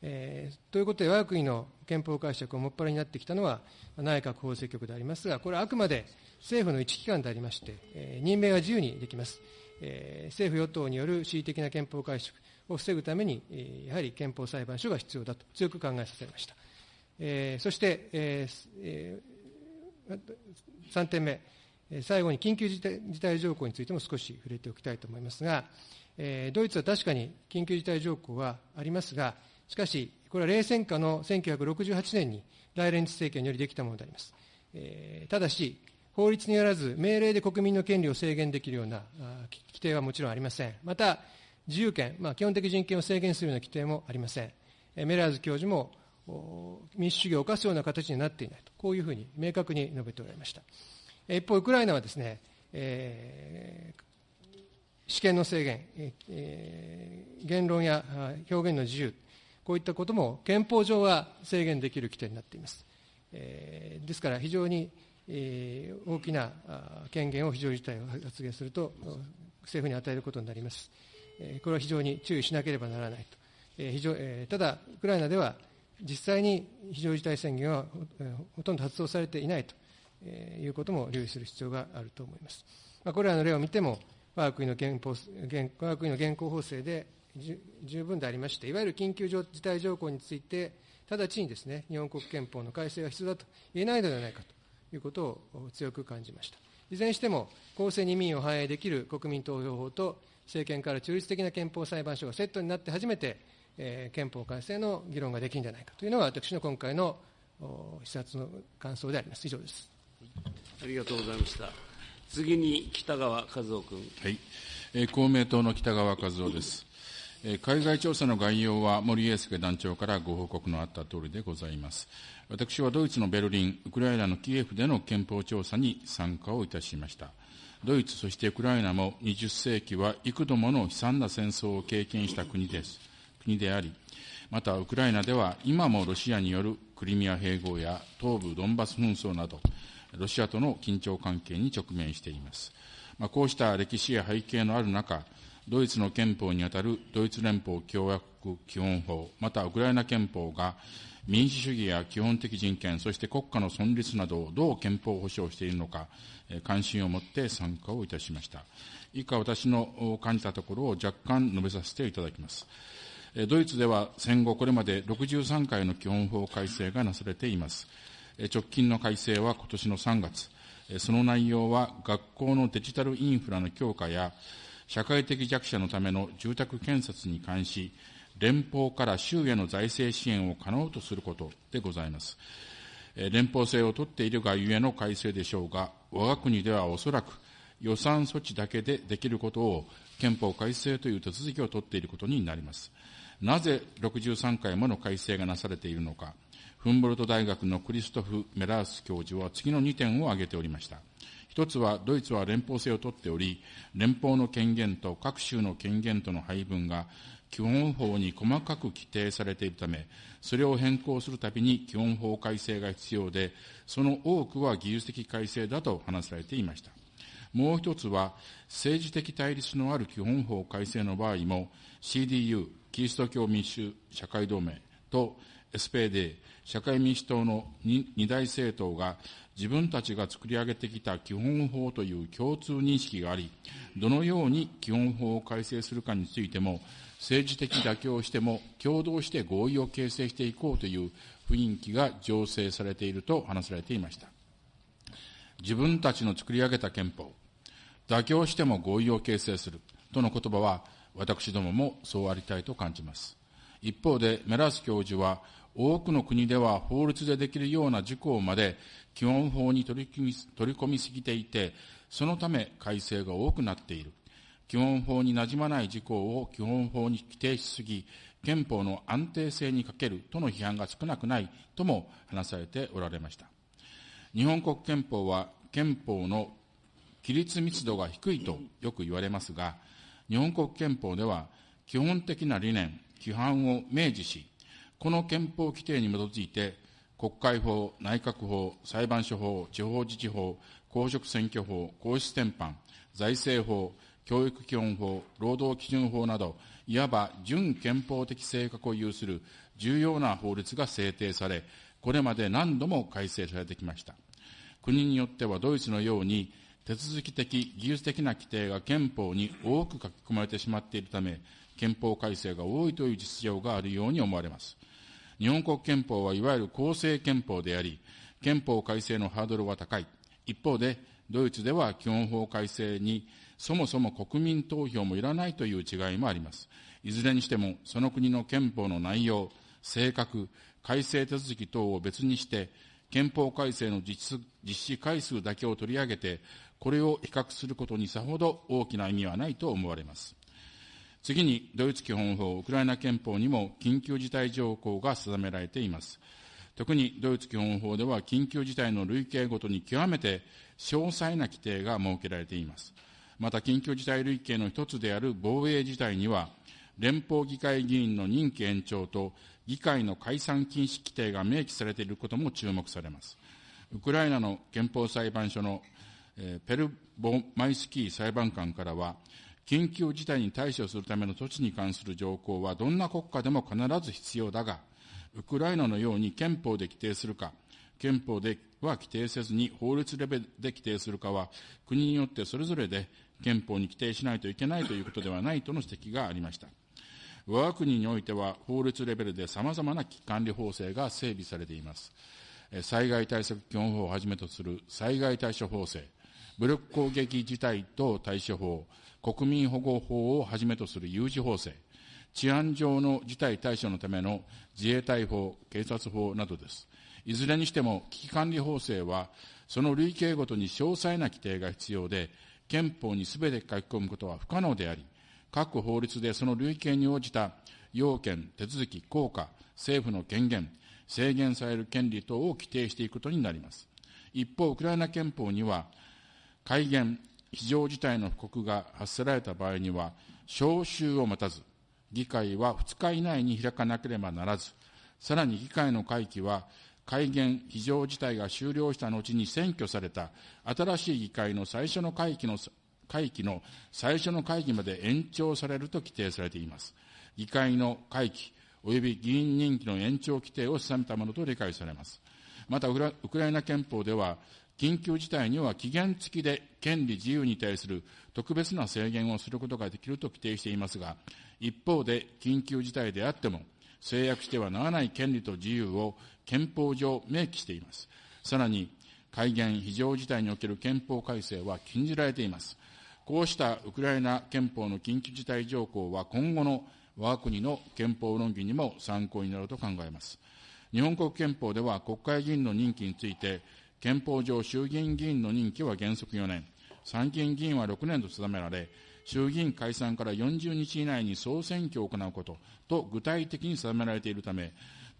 えー、ということで、我が国の憲法解釈をもっぱらになってきたのは、内閣法制局でありますが、これはあくまで政府の一機関でありまして、えー、任命は自由にできます。えー、政府・与党による恣意的な憲法解釈、を防ぐために、やはり憲法裁判所が必要だと強く考えさせました。えー、そして、えー3点目、最後に緊急事態条項についても少し触れておきたいと思いますが、えー、ドイツは確かに緊急事態条項はありますが、しかし、これは冷戦下の1968年に大連立政権によりできたものであります。えー、ただし、法律によらず命令で国民の権利を制限できるような規定はもちろんありません。また、自由権、まあ、基本的人権を制限するような規定もありません。メラーズ教授も民主主義を犯すような形になっていないと、こういうふうに明確に述べておられました。一方、ウクライナはですね、えー、試験の制限、えー、言論や表現の自由、こういったことも憲法上は制限できる規定になっています。えー、ですから、非常に、えー、大きな権限を非常事態を発言すると、政府に与えることになります。これは非常に注意しなければならないと。非常、ただ、ウクライナでは実際に非常事態宣言はほとんど発動されていないということも留意する必要があると思います。まあ、これらの例を見ても、我が国の憲法我が国の現行法制で十分でありまして、いわゆる緊急事態条項について、直ちにですね、日本国憲法の改正が必要だと言えないのではないかということを強く感じました。いずれにしても、公正に民意を反映できる国民投票法と、政権から中立的な憲法裁判所がセットになって初めて、えー、憲法改正の議論ができるんじゃないかというのが、私の今回の視察の感想であります。以上です。ありがとうございました。次に北川和夫君。はい、えー、公明党の北川和夫です。えー、海外調査の概要は森英介団長からご報告のあった通りでございます。私はドイツのベルリン、ウクライナのキエフでの憲法調査に参加をいたしました。ドイツ、そしてウクライナも20世紀は幾度もの悲惨な戦争を経験した国です。国であり、またウクライナでは今もロシアによるクリミア併合や東部ドンバス紛争など、ロシアとの緊張関係に直面しています。まあ、こうした歴史や背景のある中、ドイツの憲法にあたるドイツ連邦共和国基本法、またウクライナ憲法が民主主義や基本的人権、そして国家の存立などをどう憲法保障しているのか、関心を持って参加をいたしました。以下、私の感じたところを若干述べさせていただきます。ドイツでは戦後これまで63回の基本法改正がなされています。直近の改正は今年の3月。その内容は学校のデジタルインフラの強化や社会的弱者のための住宅建設に関し、連邦から州への財政支援を可能とすることでございます。連邦制を取っているがゆえの改正でしょうが、我が国ではおそらく予算措置だけでできることを憲法改正という手続きを取っていることになります。なぜ63回もの改正がなされているのか、フンボルト大学のクリストフ・メラース教授は次の2点を挙げておりました。一つは、ドイツは連邦制をとっており、連邦の権限と各州の権限との配分が基本法に細かく規定されているため、それを変更するたびに基本法改正が必要で、その多くは技術的改正だと話されていました。もう一つは、政治的対立のある基本法改正の場合も、CDU、キリスト教民主社会同盟と SPD、社会民主党の二大政党が自分たちが作り上げてきた基本法という共通認識があり、どのように基本法を改正するかについても、政治的妥協をしても共同して合意を形成していこうという雰囲気が醸成されていると話されていました。自分たちの作り上げた憲法、妥協しても合意を形成するとの言葉は、私どももそうありたいと感じます。一方で、メラス教授は、多くの国では法律でできるような事項まで基本法に取り組み取り込みすぎていて、そのため改正が多くなっている。基本法に馴染まない事項を基本法に規定しすぎ、憲法の安定性に欠けるとの批判が少なくないとも話されておられました。日本国憲法は憲法の規律密度が低いとよく言われますが、日本国憲法では基本的な理念、規範を明示し、この憲法規定に基づいて、国会法、内閣法、裁判所法、地方自治法、公職選挙法、皇室典範、財政法、教育基本法、労働基準法など、いわば準憲法的性格を有する重要な法律が制定され、これまで何度も改正されてきました。国によってはドイツのように手続き的、技術的な規定が憲法に多く書き込まれてしまっているため、憲法改正が多いという実情があるように思われます。日本国憲法はいわゆる公正憲法であり、憲法改正のハードルは高い。一方で、ドイツでは基本法改正にそもそも国民投票もいらないという違いもあります。いずれにしても、その国の憲法の内容、性格、改正手続き等を別にして、憲法改正の実施回数だけを取り上げて、これを比較することにさほど大きな意味はないと思われます。次に、ドイツ基本法、ウクライナ憲法にも緊急事態条項が定められています。特にドイツ基本法では緊急事態の類型ごとに極めて詳細な規定が設けられています。また、緊急事態類型の一つである防衛事態には、連邦議会議員の任期延長と議会の解散禁止規定が明記されていることも注目されます。ウクライナの憲法裁判所の、ペルボマイスキー裁判官からは、緊急事態に対処するための措置に関する条項はどんな国家でも必ず必要だが、ウクライナのように憲法で規定するか、憲法では規定せずに法律レベルで規定するかは、国によってそれぞれで憲法に規定しないといけないということではないとの指摘がありました。我が国においては法律レベルで様々な危機管理法制が整備されています。災害対策基本法をはじめとする災害対処法制、武力攻撃事態等対処法、国民保護法をはじめとする有事法制、治安上の事態対処のための自衛隊法、警察法などです。いずれにしても危機管理法制は、その類型ごとに詳細な規定が必要で、憲法にすべて書き込むことは不可能であり、各法律でその類型に応じた要件、手続き、効果、政府の権限、制限される権利等を規定していくことになります。一方、ウクライナ憲法には、改元、非常事態の布告が発せられた場合には、召集を待たず、議会は2日以内に開かなければならず、さらに議会の会期は、改元非常事態が終了した後に選挙された新しい議会の最初の会期の会期の最初の会議まで延長されると規定されています。議会の会期及び議員任期の延長規定を定めたものと理解されます。また、ウクライナ憲法では、緊急事態には期限付きで権利自由に対する特別な制限をすることができると規定していますが、一方で緊急事態であっても、制約してはならない権利と自由を憲法上明記しています。さらに、改元非常事態における憲法改正は禁じられています。こうしたウクライナ憲法の緊急事態条項は今後の我が国の憲法論議にも参考になると考えます。日本国憲法では国会議員の任期について、憲法上衆議院議員の任期は原則4年、参議院議員は6年と定められ、衆議院解散から40日以内に総選挙を行うことと具体的に定められているため、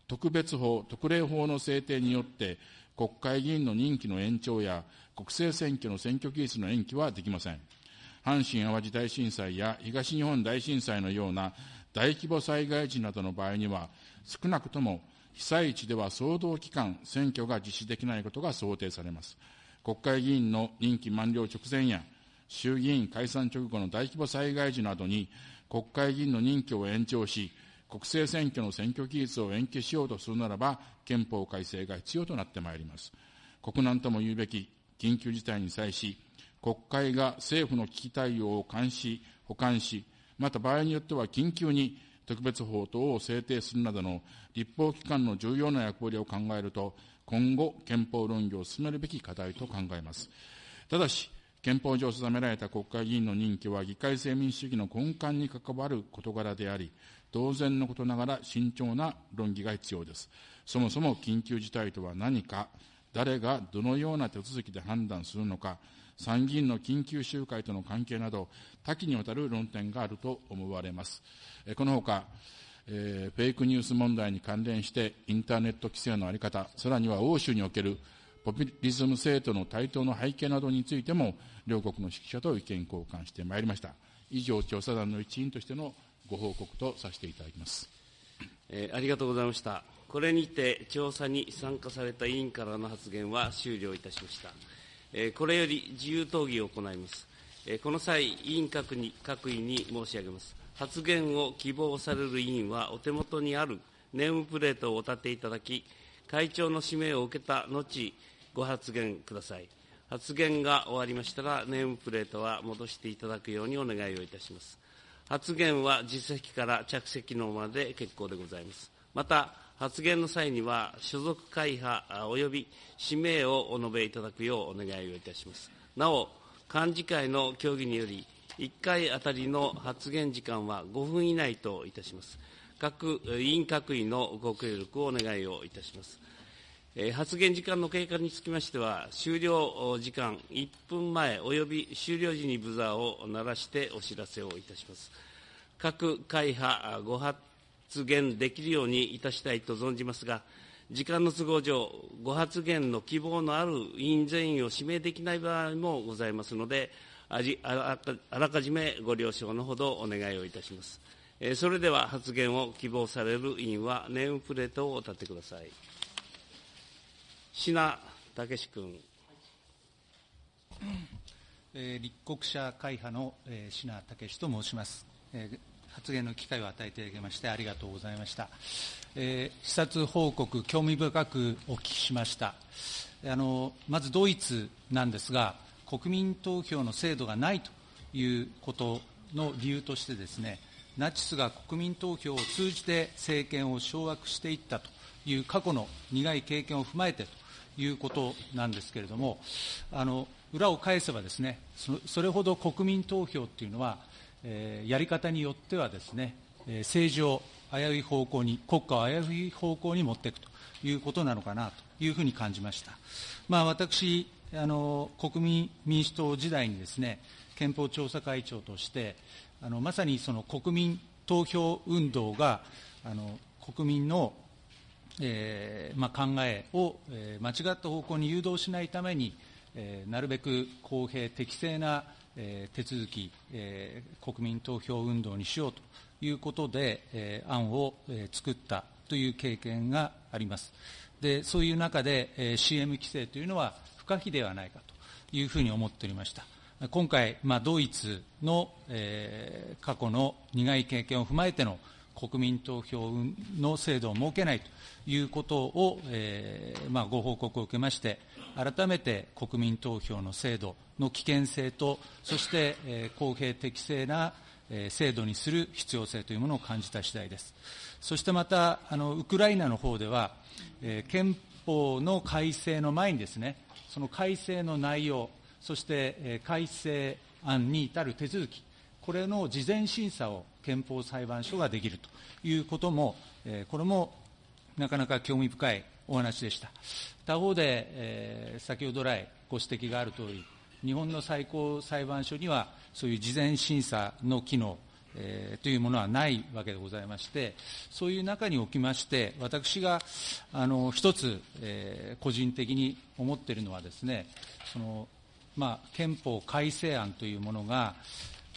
特別法、特例法の制定によって、国会議員の任期の延長や国政選挙の選挙期日の延期はできません。阪神・淡路大震災や東日本大震災のような大規模災害時などの場合には、少なくとも被災地では総動期間、選挙が実施できないことが想定されます。国会議員の任期満了直前や、衆議院解散直後の大規模災害時などに、国会議員の任期を延長し、国政選挙の選挙期日を延期しようとするならば、憲法改正が必要となってまいります。国難とも言うべき緊急事態に際し、国会が政府の危機対応を監視、保管し、また場合によっては緊急に特別法等を制定するなどの立法機関の重要な役割を考えると、今後、憲法論議を進めるべき課題と考えます。ただし、憲法上定められた国会議員の任期は議会制民主主義の根幹に関わる事柄であり、当然のことながら慎重な論議が必要です。そもそも緊急事態とは何か、誰がどのような手続きで判断するのか、参議院の緊急集会との関係など、多岐にわたる論点があると思われます。このほか、えー、フェイクニュース問題に関連して、インターネット規制の在り方、さらには欧州におけるポピュリズム政党の台頭の背景などについても、両国の指揮者と意見交換してまいりました。以上、調査団の一員としてのご報告とさせていただきます。えー、ありがとうございました。これにて調査に参加された委員からの発言は終了いたしました。えー、これより自由討議を行います。えー、この際、委員各に各位に申し上げます。発言を希望される委員は、お手元にあるネームプレートをお立ていただき、会長の指名を受けた後、ご発言ください。発言が終わりましたら、ネームプレートは戻していただくようにお願いをいたします。発言は実席から着席のまで結構でございます。また、発言の際には、所属会派及び氏名をお述べいただくようお願いをいたします。なお、幹事会の協議により、1回あたりの発言時間は5分以内といたします。各委員各位のご協力をお願いをいたします。発言時間の経過につきましては、終了時間1分前および終了時にブザーを鳴らしてお知らせをいたします。各会派ご発言できるようにいたしたいと存じますが、時間の都合上、ご発言の希望のある委員全員を指名できない場合もございますので、あらかじめご了承のほどお願いをいたします。それでは発言を希望される委員は、ネームプレートをお立てください。品武志君。えー、立国者会派の、えー、品武と申します、えー。発言の機会を与えていただきましてありがとうございました。えー、視察報告、興味深くお聞きしました。あのまずドイツなんですが、国民投票の制度がないということの理由としてですね、ナチスが国民投票を通じて政権を掌握していったという過去の苦い経験を踏まえてということなんですけれども、あの裏を返せばですねそ、それほど国民投票っていうのは、えー、やり方によってはですね、えー、政治を危うい方向に、国家を危うい方向に持っていくということなのかなというふうに感じました。まあ、私あの、国民民主党時代にですね、憲法調査会長として、あのまさにその国民投票運動があの国民のえーまあ、考えを、えー、間違った方向に誘導しないために、えー、なるべく公平、適正な、えー、手続き、えー、国民投票運動にしようということで、えー、案を、えー、作ったという経験があります。でそういう中で、えー、CM 規制というのは不可避ではないかというふうに思っておりました。今回、まあ、ドイツの、えー、過去の苦い経験を踏まえての国民投票の制度を設けないということを、えーまあ、ご報告を受けまして、改めて国民投票の制度の危険性と、そして、えー、公平適正な、えー、制度にする必要性というものを感じた次第です。そしてまた、あのウクライナの方では、えー、憲法の改正の前にですね、その改正の内容、そして、えー、改正案に至る手続き、これの事前審査を憲法裁判所ができるということも、これもなかなか興味深いお話でした。他方で、え、先ほど来ご指摘があるとおり、日本の最高裁判所には、そういう事前審査の機能、えー、というものはないわけでございまして、そういう中におきまして、私があの一つ、えー、個人的に思っているのはですね、そのまあ、憲法改正案というものが、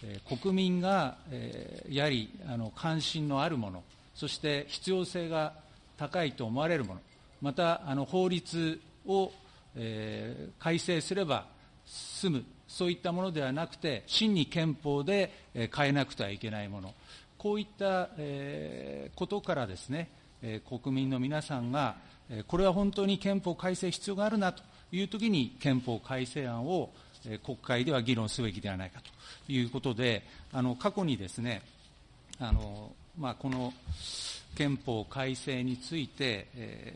えー、国民が、えー、やはりあの関心のあるもの、そして必要性が高いと思われるもの、またあの法律を、えー、改正すれば済む、そういったものではなくて、真に憲法で、えー、変えなくてはいけないもの、こういった、えー、ことからですね、えー、国民の皆さんが、えー、これは本当に憲法改正必要があるなというときに、憲法改正案を、国会では議論すべきではないかということで、あの過去にですね、あのまあ、この憲法改正について、え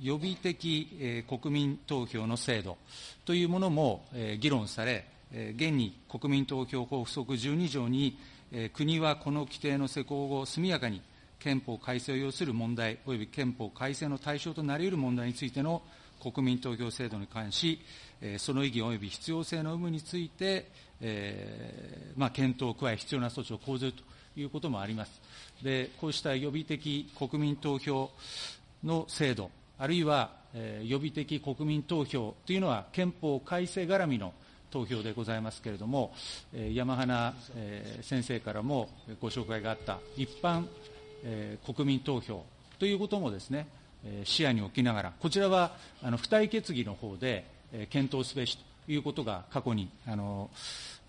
ー、予備的、えー、国民投票の制度というものも、えー、議論され、えー、現に国民投票法附則12条に、えー、国はこの規定の施行後、速やかに憲法改正を要する問題、および憲法改正の対象となり得る問題についての国民投票制度に関し、その意義及び必要性の有無について、えーまあ、検討を加え、必要な措置を講ずるということもあります。で、こうした予備的国民投票の制度、あるいは、えー、予備的国民投票というのは憲法改正絡みの投票でございますけれども、えー、山花、えー、先生からもご紹介があった一般、えー、国民投票ということもですね、視野に置きながら、こちらはあの付帯決議の方で、検討すべしということが過去にあの、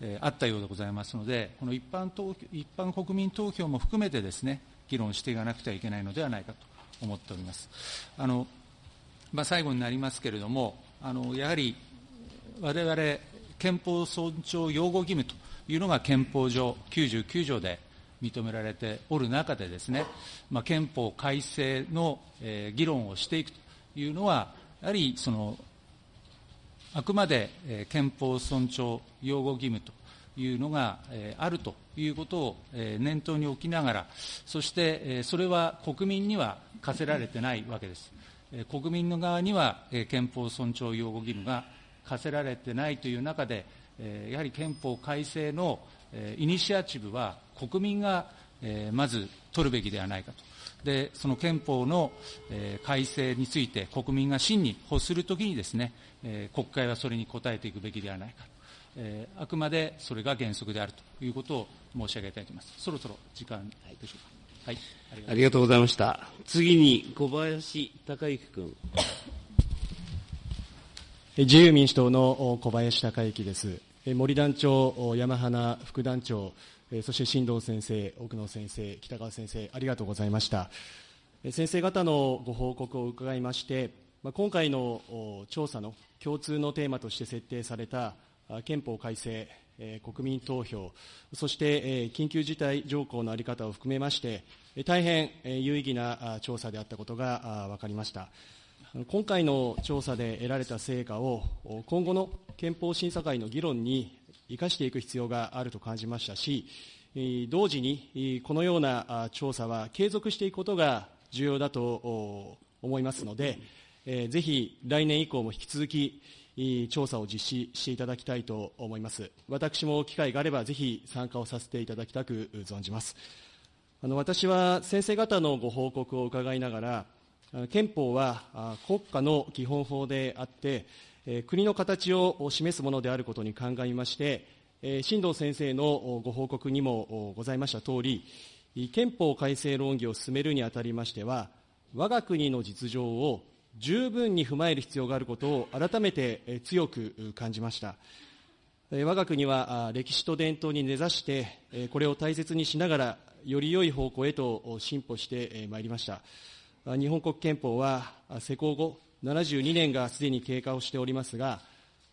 え、あったようでございますので、この一般投一般国民投票も含めてですね、議論していかなくてはいけないのではないかと思っております。あのまあ、最後になりますけれども、あのやはり我々憲法尊重擁護義務というのが憲法上99条で、認められておる中でですね、まあ、憲法改正の、えー、議論をしていくというのは、やはりそのあくまで、憲法尊重擁護義務というのが、あるということを、念頭に置きながら、そして、それは国民には課せられてないわけです。国民の側には、憲法尊重擁護義務が課せられてないという中で、やはり憲法改正の、イニシアチブは国民が、まず取るべきではないかと。で、その憲法の、えー、改正について国民が真に欲するときにですね、えー、国会はそれに応えていくべきではないかと。えー、あくまでそれが原則であるということを申し上げたいと思います。そろそろ時間でしょうか。はい、ありがとうございました。次に小林孝之君。自由民主党の小林孝之です。森団長、山花副団長、えそして新藤先生、奥野先生、北川先生、ありがとうございました。え先生方のご報告を伺いまして、ま今回の調査の共通のテーマとして設定された憲法改正、え国民投票、そしてえ緊急事態条項の在り方を含めまして、大変え有意義な調査であったことが分かりました。今回の調査で得られた成果を今後の憲法審査会の議論に生かしていく必要があると感じましたし、同時にこのような調査は継続していくことが重要だと思いますので、ぜひ来年以降も引き続き調査を実施していただきたいと思います。私も機会があれば、ぜひ参加をさせていただきたく存じます。あの私は先生方のご報告を伺いながら、憲法は国家の基本法であって、国の形を示すものであることに鑑みまして、新藤先生のご報告にもございましたとおり、憲法改正論議を進めるにあたりましては、我が国の実情を十分に踏まえる必要があることを改めて強く感じました。我が国は歴史と伝統に根ざして、これを大切にしながら、より良い方向へと進歩してまいりました。日本国憲法は施行後72年がすでに経過をしておりますが、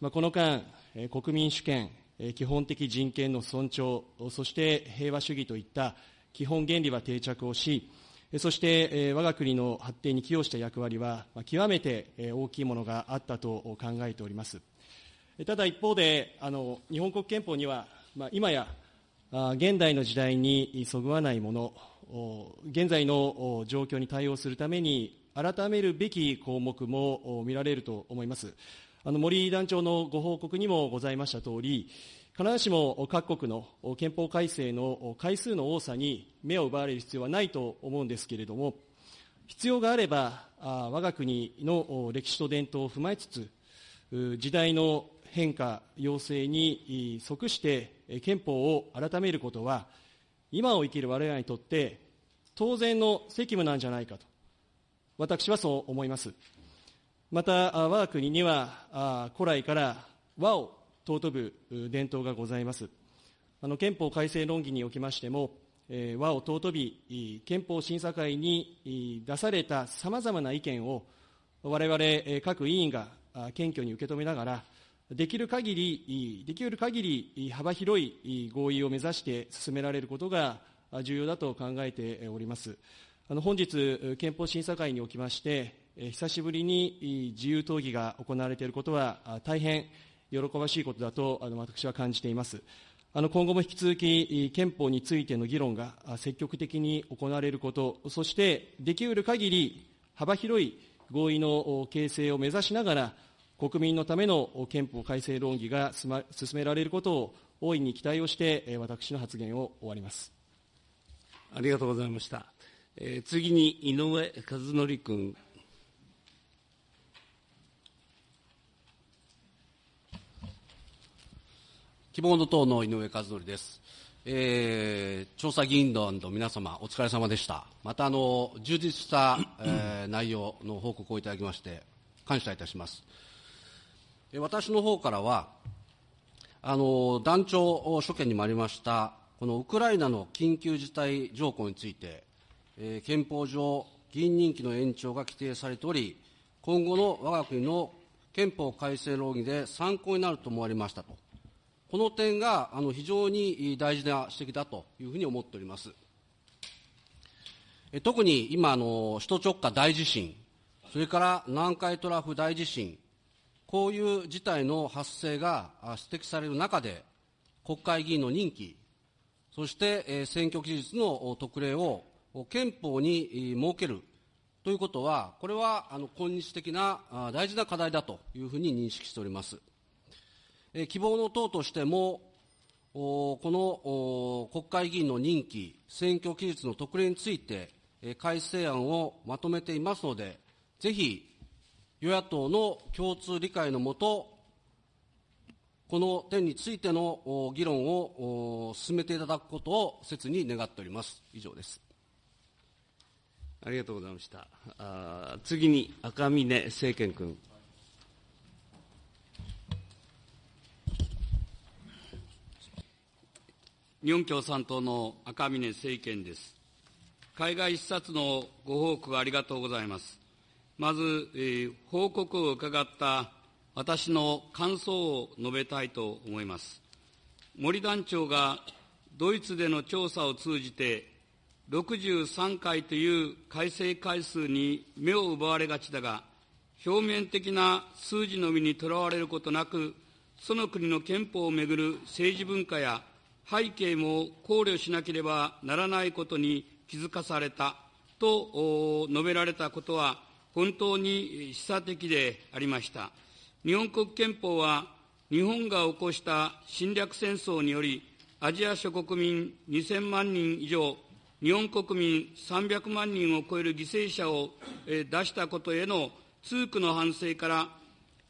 この間、国民主権、基本的人権の尊重、そして平和主義といった基本原理は定着をし、そして我が国の発展に寄与した役割は極めて大きいものがあったと考えております。ただ一方で、あの日本国憲法には、まあ、今や現代の時代にそぐわないもの、現在の状況に対応するために改めるべき項目も見られると思います。あの森団長のご報告にもございましたとおり、必ずしも各国の憲法改正の回数の多さに目を奪われる必要はないと思うんですけれども、必要があれば、我が国の歴史と伝統を踏まえつつ、時代の変化、要請に即して憲法を改めることは、今を生きる我々にとって当然の責務なんじゃないかと、私はそう思います。また、我が国には古来から和を尊ぶ伝統がございます。あの憲法改正論議におきましても、和を尊び、憲法審査会に出されたさまざまな意見を、我々各委員が謙虚に受け止めながら、できる限り、できる限り幅広い合意を目指して進められることが重要だと考えております。あの本日、憲法審査会におきまして、久しぶりに自由討議が行われていることは大変喜ばしいことだとあの私は感じています。あの今後も引き続き憲法についての議論が積極的に行われること、そしてできうる限り幅広い合意の形成を目指しながら、国民のための憲法改正論議が進められることを大いに期待をして、私の発言を終わります。ありがとうございました。えー、次に井上和則君。希望の党の井上和則です。えー、調査議員団の皆様、お疲れ様でした。また、あの、充実した、えー、内容の報告をいただきまして、感謝いたします。え私の方からは、あの、団長所見にもありました、このウクライナの緊急事態条項について、えー、憲法上、議員任期の延長が規定されており、今後の我が国の憲法改正論議で参考になると思われましたと。この点があの非常に大事な指摘だというふうに思っております。特に今の、首都直下大地震、それから南海トラフ大地震、こういう事態の発生が指摘される中で、国会議員の任期、そして選挙期日の特例を憲法に設けるということは、これはあの今日的な大事な課題だというふうに認識しております。希望の党としても、この国会議員の任期、選挙期日の特例について、改正案をまとめていますので、ぜひ与野党の共通理解のもと、この点についての議論を進めていただくことを切に願っております。以上です。ありがとうございました。あ次に赤嶺政賢君。日本共産党の赤嶺政賢です。海外視察のご報告ありがとうございます。まず、えー、報告を伺った私の感想を述べたいと思います。森団長がドイツでの調査を通じて、63回という改正回数に目を奪われがちだが、表面的な数字のみにとらわれることなく、その国の憲法をめぐる政治文化や背景も考慮しなければならないことに気づかされたと述べられたことは、本当に示唆的でありました。日本国憲法は、日本が起こした侵略戦争により、アジア諸国民2000万人以上、日本国民300万人を超える犠牲者を出したことへの痛苦の反省から、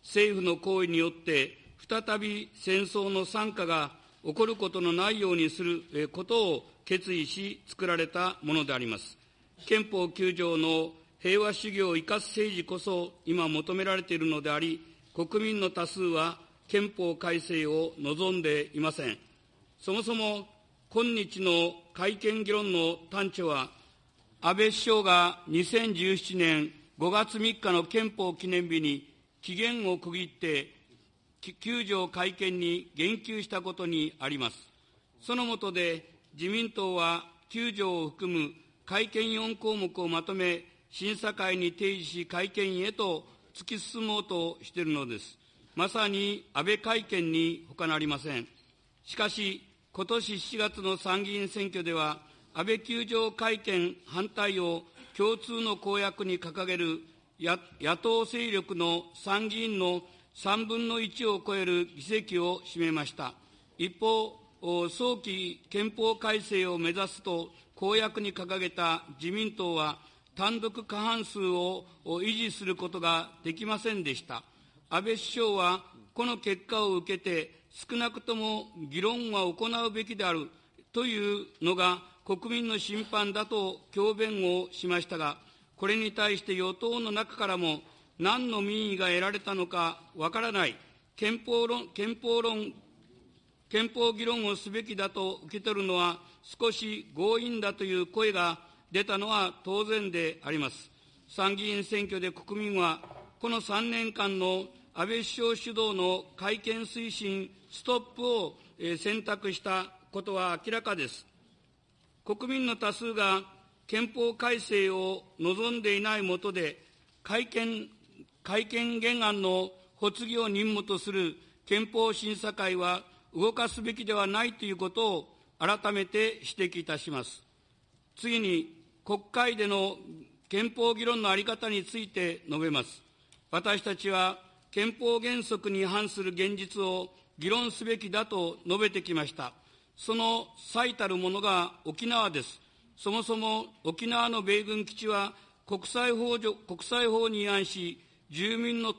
政府の行為によって再び戦争の惨禍が起こることのないようにすることを決意し作られたものであります。憲法9条の平和主義を生かす政治こそ今求められているのであり、国民の多数は憲法改正を望んでいません。そもそも今日の改憲議論の端緒は、安倍首相が2017年5月3日の憲法記念日に期限を区切って9条改憲に言及したことにあります。その下で自民党は9条を含む改憲4項目をまとめ、審査会に提示し改憲へと突き進もうとしているのです。まさに安倍改憲に他なりません。しかし、今年7月の参議院選挙では、安倍球場改憲反対を共通の公約に掲げる野党勢力の参議院の3分の1を超える議席を占めました。一方、早期憲法改正を目指すと公約に掲げた自民党は、単独過半数を維持することができませんでした。安倍首相は、この結果を受けて、少なくとも議論は行うべきであるというのが国民の審判だと強弁をしましたが、これに対して与党の中からも何の民意が得られたのかわからない憲法論、憲法論、憲法議論をすべきだと受け取るのは少し強引だという声が出たのは当然であります。参議院選挙で国民は、この3年間の安倍首相主導の改憲推進ストップを選択したことは明らかです。国民の多数が憲法改正を望んでいないもとで、改憲、改憲原案の発議を任務とする憲法審査会は動かすべきではないということを改めて指摘いたします。次に、国会での憲法議論の在り方について述べます。私たちは憲法原則に反する現実を議論すべきだと述べてきました。その最たるものが沖縄です。そもそも沖縄の米軍基地は国際法国際法に違反し、住民の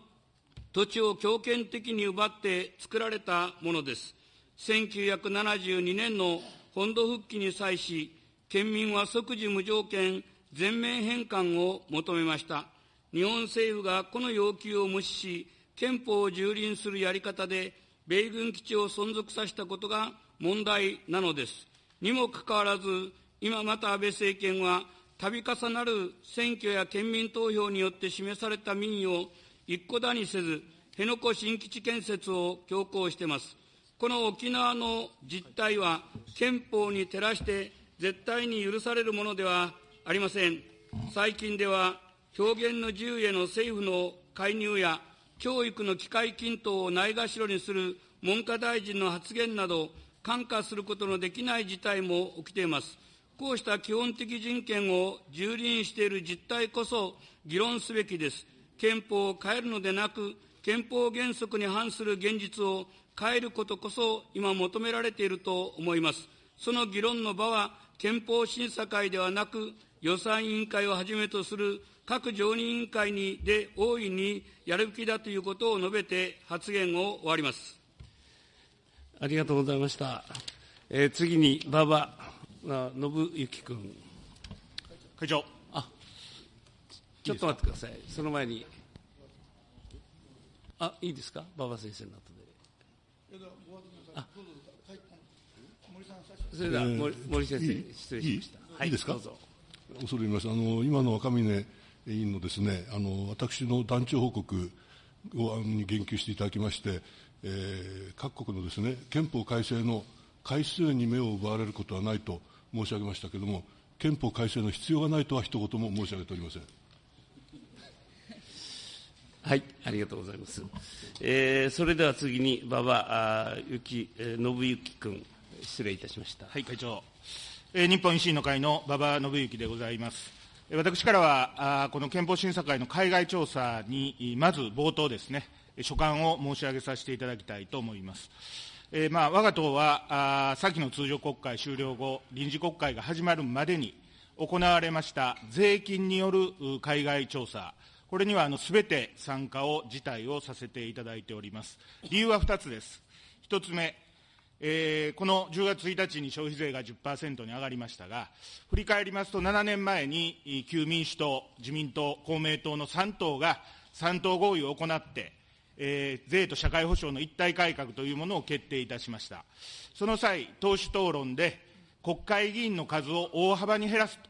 土地を強権的に奪って作られたものです。1972年の本土復帰に際し、県民は即時無条件全面返還を求めました。日本政府がこの要求を無視し、憲法を蹂躙するやり方で、米軍基地を存続させたことが問題なのです。にもかかわらず、今また安倍政権は、度重なる選挙や県民投票によって示された民意を一顧だにせず、辺野古新基地建設を強行しています。この沖縄の実態は憲法に照らして絶対に許されるものではありません。最近では表現の自由への政府の介入や教育の機会均等をないがしろにする文科大臣の発言など、看過することのできない事態も起きています。こうした基本的人権を蹂躙している実態こそ議論すべきです。憲法を変えるのでなく、憲法原則に反する現実を変えることこそ今求められていると思います。その議論の場は憲法審査会ではなく、予算委員会をはじめとする各常任委員会にで大いにやるべきだということを述べて発言を終わりますありがとうございました。えー、次に馬場信之君。会長。あちょっと待ってください。その前に。あ、いいですか？馬場先生の後で。あそれでは森,、森先生、失礼しました。いいですか？恐れ入ります。あの今の赤嶺委員のですね、あの私の団長報告をに言及していただきまして、えー、各国のですね憲法改正の回数に目を奪われることはないと申し上げましたけれども、憲法改正の必要がないとは一言も申し上げておりません。はい、ありがとうございます。えー、それでは次に馬場幸、えー、信之君、失礼いたしました。はい、会長。日本維新の会の馬場信之でございます。私からは、この憲法審査会の海外調査に、まず冒頭ですね、所感を申し上げさせていただきたいと思います。えー、まあ、我が党は、あ先の通常国会終了後、臨時国会が始まるまでに行われました税金による海外調査、これにはすべて参加を辞退をさせていただいております。理由は2つです。1つ目、えー、この10月1日に消費税が10%に上がりましたが、振り返りますと、7年前に旧民主党、自民党、公明党の3党が3党合意を行って、えー、税と社会保障の一体改革というものを決定いたしました。その際、党首討論で、国会議員の数を大幅に減らすと、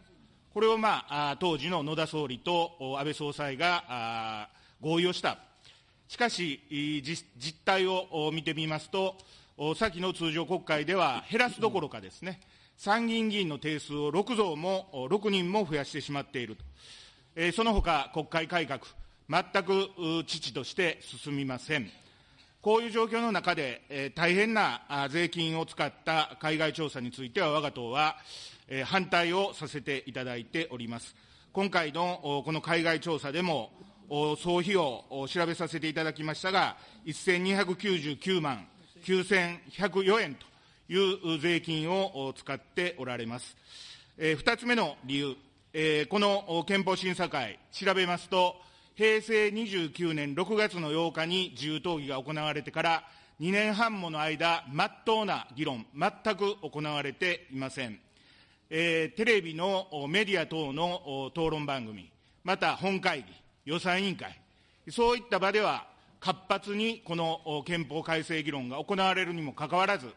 これを、まあ、当時の野田総理と安倍総裁が合意をした。しかし、実態を見てみますと、先の通常国会では減らすどころかですね、参議院議員の定数を6増も6人も増やしてしまっていると、えその他、国会改革、全く遅として進みません。こういう状況の中で、え大変な税金を使った海外調査については、我が党は、え反対をさせていただいております。今回のこの海外調査でも、総費用を調べさせていただきましたが、1299万9104円という税金を使っておられます。えー、2つ目の理由、えー、この憲法審査会、調べますと、平成29年6月の8日に自由討議が行われてから2年半もの間、まっとうな議論、全く行われていません。えー、テレビのメディア等の討論番組、また本会議、予算委員会、そういった場では、活発にこの憲法改正議論が行われるにもかかわらず、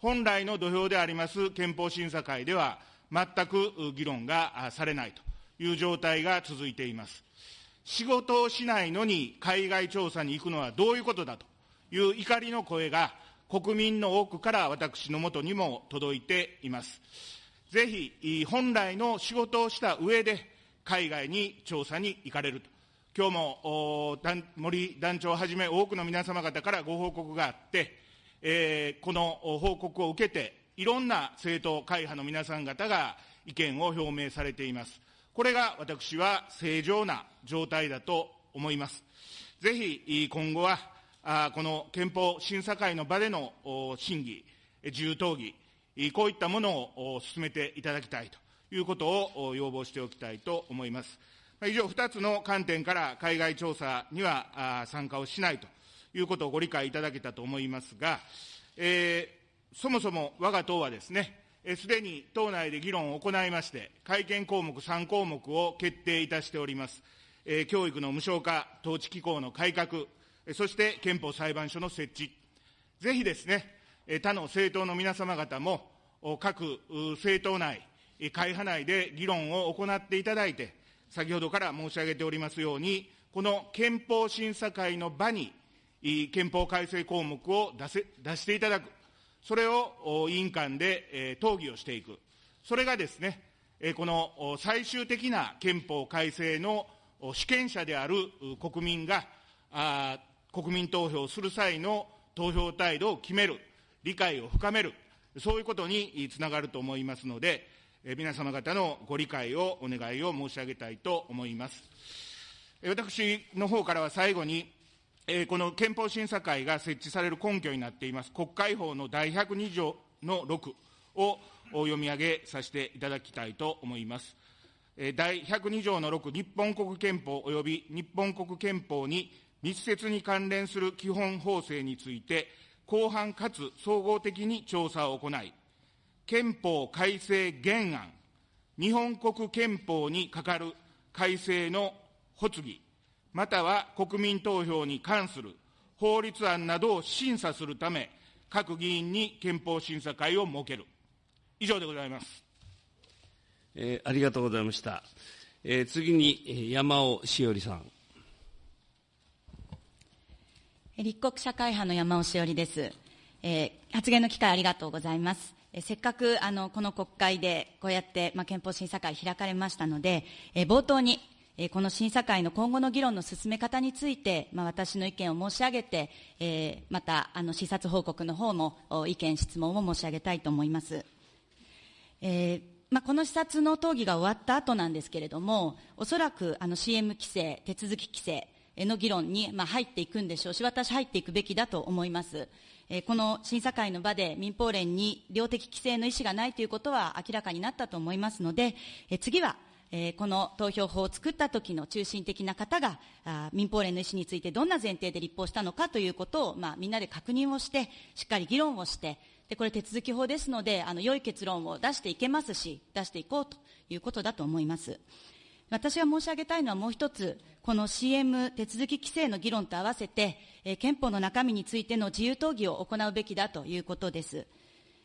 本来の土俵であります憲法審査会では、全く議論がされないという状態が続いています。仕事をしないのに海外調査に行くのはどういうことだという怒りの声が国民の多くから私のもとにも届いています。ぜひ、本来の仕事をした上で海外に調査に行かれると。今日も森団長をはじめ多くの皆様方からご報告があって、えー、この報告を受けて、いろんな政党会派の皆さん方が意見を表明されています。これが私は正常な状態だと思います。ぜひ今後は、この憲法審査会の場での審議、自由討議、こういったものを進めていただきたいということを要望しておきたいと思います。以上、2つの観点から海外調査には参加をしないということをご理解いただけたと思いますが、えー、そもそも我が党はですね、すでに党内で議論を行いまして、改憲項目3項目を決定いたしております。えー、教育の無償化、統治機構の改革、そして憲法裁判所の設置。ぜひですね、他の政党の皆様方も、各政党内、会派内で議論を行っていただいて、先ほどから申し上げておりますように、この憲法審査会の場に、憲法改正項目を出せ出していただく、それを委員間で、討議をしていく、それがですね、この最終的な憲法改正の主権者である国民が、国民投票する際の投票態度を決める、理解を深める、そういうことにつながると思いますので、皆様方のご理解をお願いを申し上げたいと思います。私の方からは最後に、え、この憲法審査会が設置される根拠になっています、国会法の第102条の6を読み上げさせていただきたいと思います。第102条の6、日本国憲法及び日本国憲法に密接に関連する基本法制について、広範かつ総合的に調査を行い、憲法改正原案、日本国憲法に係る改正の発議、または国民投票に関する法律案などを審査するため、各議員に憲法審査会を設ける。以上でございます。えー、ありがとうございました。えー、次に山尾しおりさん。立国社会派の山尾しおりです。えー、発言の機会ありがとうございます。え、せっかくあのこの国会でこうやって、まあ、憲法審査会開かれましたので、え、冒頭にえこの審査会の今後の議論の進め方について、まあ、私の意見を申し上げて、え、また、あの、視察報告の方も、意見、質問を申し上げたいと思います。えー、まあ、この視察の討議が終わった後なんですけれども、おそらく、あの、CM 規制、手続き規制の議論に、入っていくんでしょうし、私入っていくべきだと思います。この審査会の場で民放連に量的規制の意思がないということは明らかになったと思いますので、次は、この投票法を作った時の中心的な方が民放連の意思についてどんな前提で立法したのかということを、まあ、みんなで確認をしてしっかり議論をしてでこれ手続き法ですのであの良い結論を出していけますし出していこうということだと思います私が申し上げたいのはもう一つこの CM 手続き規制の議論と合わせて、えー、憲法の中身についての自由討議を行うべきだということです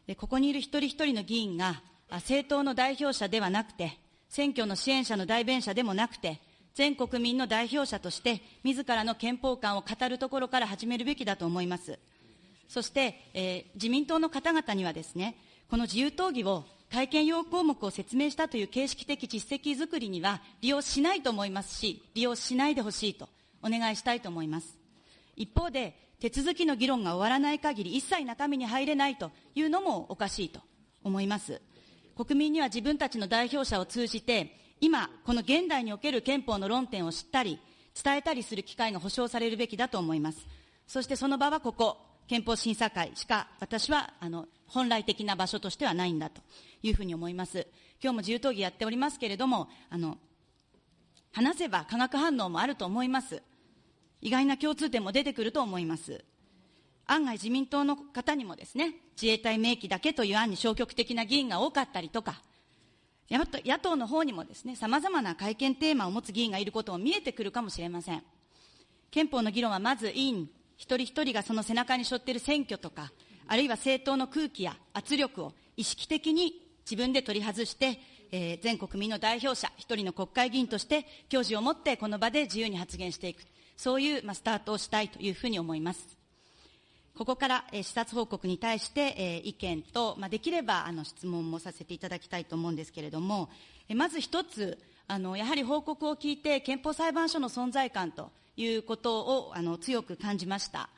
でここにいる一人一人の議員が政党の代表者ではなくて選挙の支援者の代弁者でもなくて、全国民の代表者として、自らの憲法観を語るところから始めるべきだと思います。そして、えー、自民党の方々にはですね、この自由討議を体験要項目を説明したという形式的実績づくりには利用しないと思いますし、利用しないでほしいとお願いしたいと思います。一方で、手続きの議論が終わらない限り一切中身に入れないというのもおかしいと思います。国民には自分たちの代表者を通じて、今、この現代における憲法の論点を知ったり、伝えたりする機会が保障されるべきだと思います。そしてその場はここ、憲法審査会しか私はあの本来的な場所としてはないんだというふうに思います。今日も自由討議やっておりますけれども、あの、話せば化学反応もあると思います。意外な共通点も出てくると思います。案外自民党の方にもですね、自衛隊明記だけという案に消極的な議員が多かったりとか、野党の方にもですね、様々な会見テーマを持つ議員がいることも見えてくるかもしれません。憲法の議論はまず委員一人一人がその背中に背負っている選挙とか、あるいは政党の空気や圧力を意識的に自分で取り外して、えー、全国民の代表者、一人の国会議員として、教示を持ってこの場で自由に発言していく。そういう、まあ、スタートをしたいというふうに思います。ここから、えー、視察報告に対して、えー、意見と、まあ、できればあの質問もさせていただきたいと思うんですけれども、えー、まず一つあの、やはり報告を聞いて、憲法裁判所の存在感ということをあの強く感じました。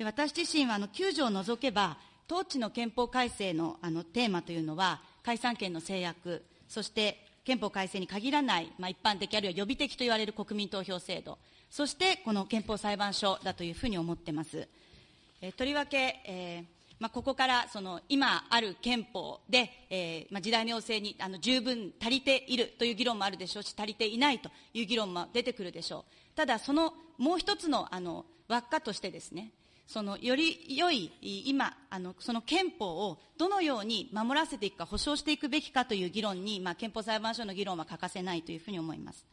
で私自身はあの9条を除けば、統治の憲法改正のあのテーマというのは、解散権の制約、そして憲法改正に限らない、まあ、一般的あるいは予備的と言われる国民投票制度、そしてこの憲法裁判所だというふうに思ってます。えとりわけ、えーまあ、ここからその今ある憲法で、えまあ、時代の要請にあの十分足りているという議論もあるでしょうし、足りていないという議論も出てくるでしょう。ただ、そのもう一つのあの輪っかとしてですね、そのより良い今あのその憲法をどのように守らせていくか保障していくべきかという議論に、まあ、憲法裁判所の議論は欠かせないというふうに思います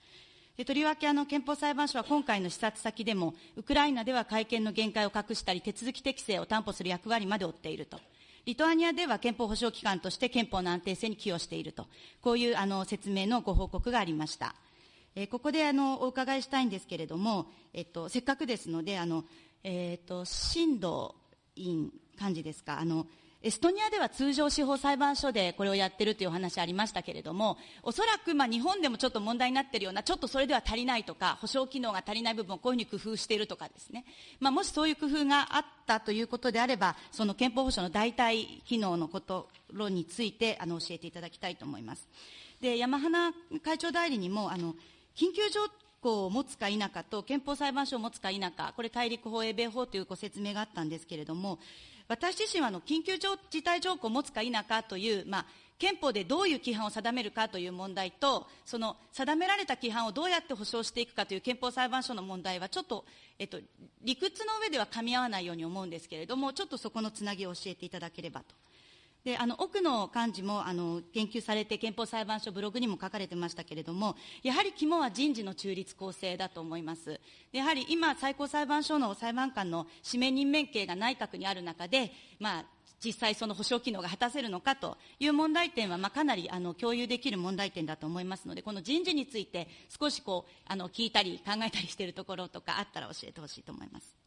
でとりわけあの憲法裁判所は今回の視察先でも、ウクライナでは会見の限界を隠したり、手続き適正を担保する役割まで負っていると。リトアニアでは憲法保障機関として憲法の安定性に寄与していると。こういうあの説明のご報告がありました。え、ここであのお伺いしたいんですけれども、えっと、せっかくですので、あの、えっ、ー、と、新藤委員、幹事ですか、あの、エストニアでは通常司法裁判所でこれをやってるというお話ありましたけれども、おそらくまあ日本でもちょっと問題になっているような、ちょっとそれでは足りないとか、保証機能が足りない部分をこういうふうに工夫しているとかですね、まあ、もしそういう工夫があったということであれば、その憲法保障の代替機能のことについてあの教えていただきたいと思います。で山花会長代理にもあの緊急状項を持つか否かと憲法裁判所を持つか否か、これ大陸法、英米法というご説明があったんですけれども、私自身はあの緊急事態条項を持つか否かという、まあ、憲法でどういう規範を定めるかという問題と、その定められた規範をどうやって保障していくかという憲法裁判所の問題は、ちょっと、えっと、理屈の上では噛み合わないように思うんですけれども、ちょっとそこのつなぎを教えていただければと。であの奥の幹事もあの言及されて憲法裁判所ブログにも書かれてましたけれどもやはり肝は人事の中立公正だと思いますやはり今最高裁判所の裁判官の指名任命権が内閣にある中で、まあ、実際その保障機能が果たせるのかという問題点は、まあ、かなりあの共有できる問題点だと思いますのでこの人事について少しこうあの聞いたり考えたりしているところとかあったら教えてほしいと思います。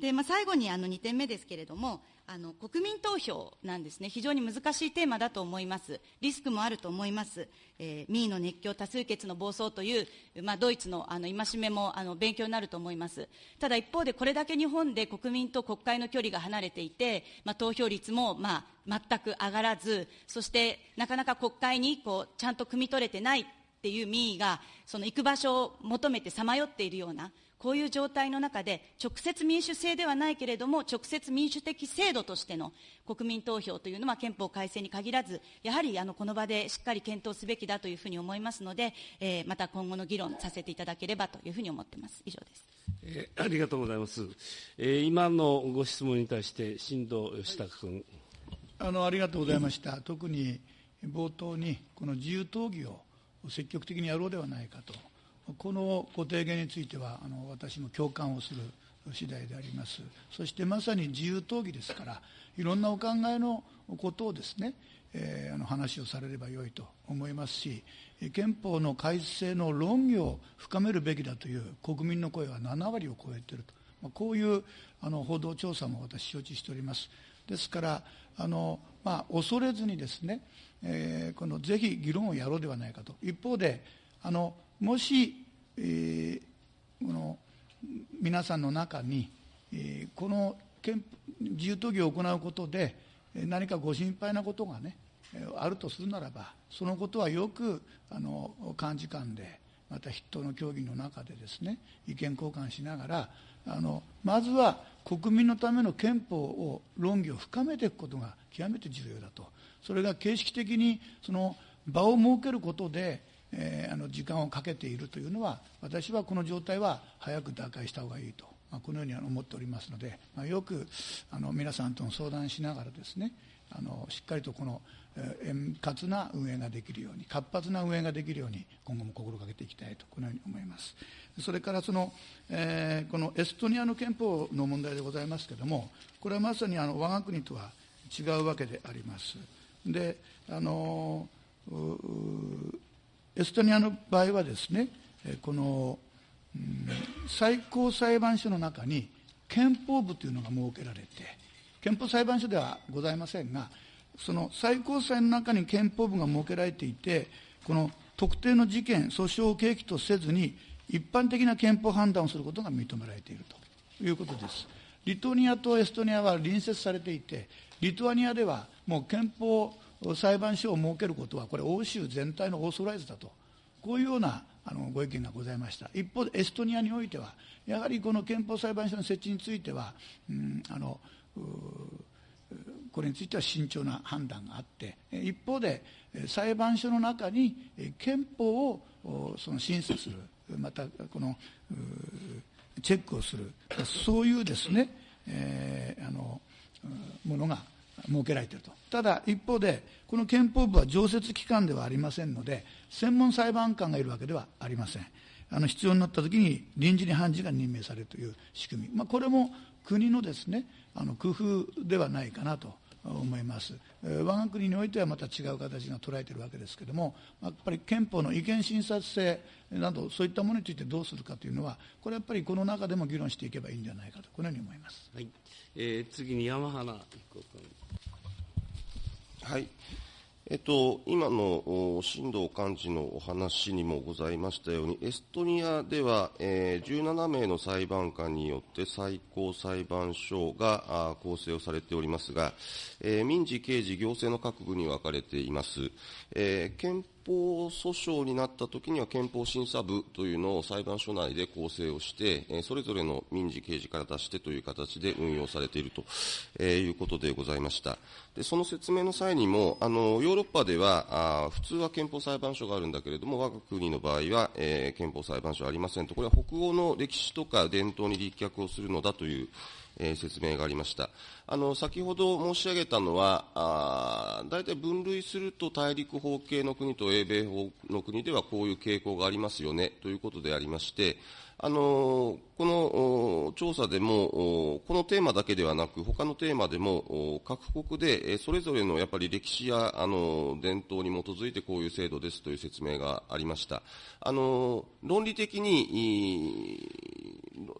で、まあ、最後にあの2点目ですけれども、あの国民投票なんですね、非常に難しいテーマだと思います、リスクもあると思います、えー、民意の熱狂、多数決の暴走という、まあ、ドイツのあの戒めもあの勉強になると思います、ただ一方で、これだけ日本で国民と国会の距離が離れていて、まあ、投票率も、まあ、全く上がらず、そしてなかなか国会にこうちゃんと汲み取れてないっていう民意が、その行く場所を求めてさまよっているような。こういう状態の中で、直接民主制ではないけれども、直接民主的制度としての国民投票というのは憲法改正に限らず、やはりあのこの場でしっかり検討すべきだというふうに思いますので、えー、また今後の議論させていただければというふうに思っています。以上です。えー、ありがとうございます。えー、今のご質問に対して、新藤義孝君。あのありがとうございました。特に冒頭に、この自由討議を積極的にやろうではないかと。このご提言についてはあの私も共感をする次第であります。そしてまさに自由討議ですからいろんなお考えのことをですね、えー、あの話をされればよいと思いますし憲法の改正の論議を深めるべきだという国民の声は7割を超えていると、まあ、こういうあの報道調査も私承知しております。ですからあの、まあ、恐れずにですね、えー、このぜひ議論をやろうではないかと。一方であのもし、えー、この皆さんの中に、えー、この自由討議を行うことで何かご心配なことがねあるとするならばそのことはよくあの幹事官でまた筆頭の協議の中でですね意見交換しながらあのまずは国民のための憲法を論議を深めていくことが極めて重要だと。それが形式的にその場を設けることでえー、あの時間をかけているというのは私はこの状態は早く打開した方がいいと、まあ、このように思っておりますので、まあ、よくあの皆さんとの相談しながらですねあのしっかりとこの、円滑な運営ができるように活発な運営ができるように今後も心がけていきたいとこのように思います。それからその、えー、このエストニアの憲法の問題でございますけれどもこれはまさにあの我が国とは違うわけであります。であのエストニアの場合はですね、この、最高裁判所の中に憲法部というのが設けられて、憲法裁判所ではございませんが、その最高裁の中に憲法部が設けられていて、この特定の事件、訴訟を契機とせずに、一般的な憲法判断をすることが認められているということです。リトニアとエストニアは隣接されていて、リトアニアではもう憲法裁判所を設けることは、これ、欧州全体のオーソライズだと、こういうようなあのご意見がございました。一方で、エストニアにおいては、やはりこの憲法裁判所の設置については、うん、あのこれについては慎重な判断があって、一方で、裁判所の中に憲法をその審査する、またこのチェックをする、そういうですね、えー、あのものが設けられていると。ただ、一方で、この憲法部は常設機関ではありませんので、専門裁判官がいるわけではありません。あの必要になったときに臨時に判事が任命されるという仕組み、まあ、これも国のですねあの工夫ではないかなと思います。我が国においてはまた違う形が捉えているわけですけれども、やっぱり憲法の違憲審査性など、そういったものについてどうするかというのは、これはやっぱりこの中でも議論していけばいいんじゃないかと、このように思います。はいえー、次に山花君。はいえっと、今の新藤幹事のお話にもございましたように、エストニアでは、えー、17名の裁判官によって最高裁判所が構成をされておりますが、えー、民事、刑事、行政の各部に分かれています。えー、憲法訴訟になったときには憲法審査部というのを裁判所内で構成をして、それぞれの民事、刑事から出してという形で運用されていると、いうことでございました。でその説明の際にも、あのヨーロッパではあ普通は憲法裁判所があるんだけれども、我が国の場合は、えー、憲法裁判所はありませんと、これは北欧の歴史とか伝統に立脚をするのだという、えー、説明がありました。あの、先ほど申し上げたのは、あ大体分類すると大陸法系の国と英米法の国ではこういう傾向がありますよね、ということでありまして、あのこの調査でも、このテーマだけではなく、他のテーマでも、各国でそれぞれのやっぱり歴史やあの伝統に基づいてこういう制度ですという説明がありました。あの論理的に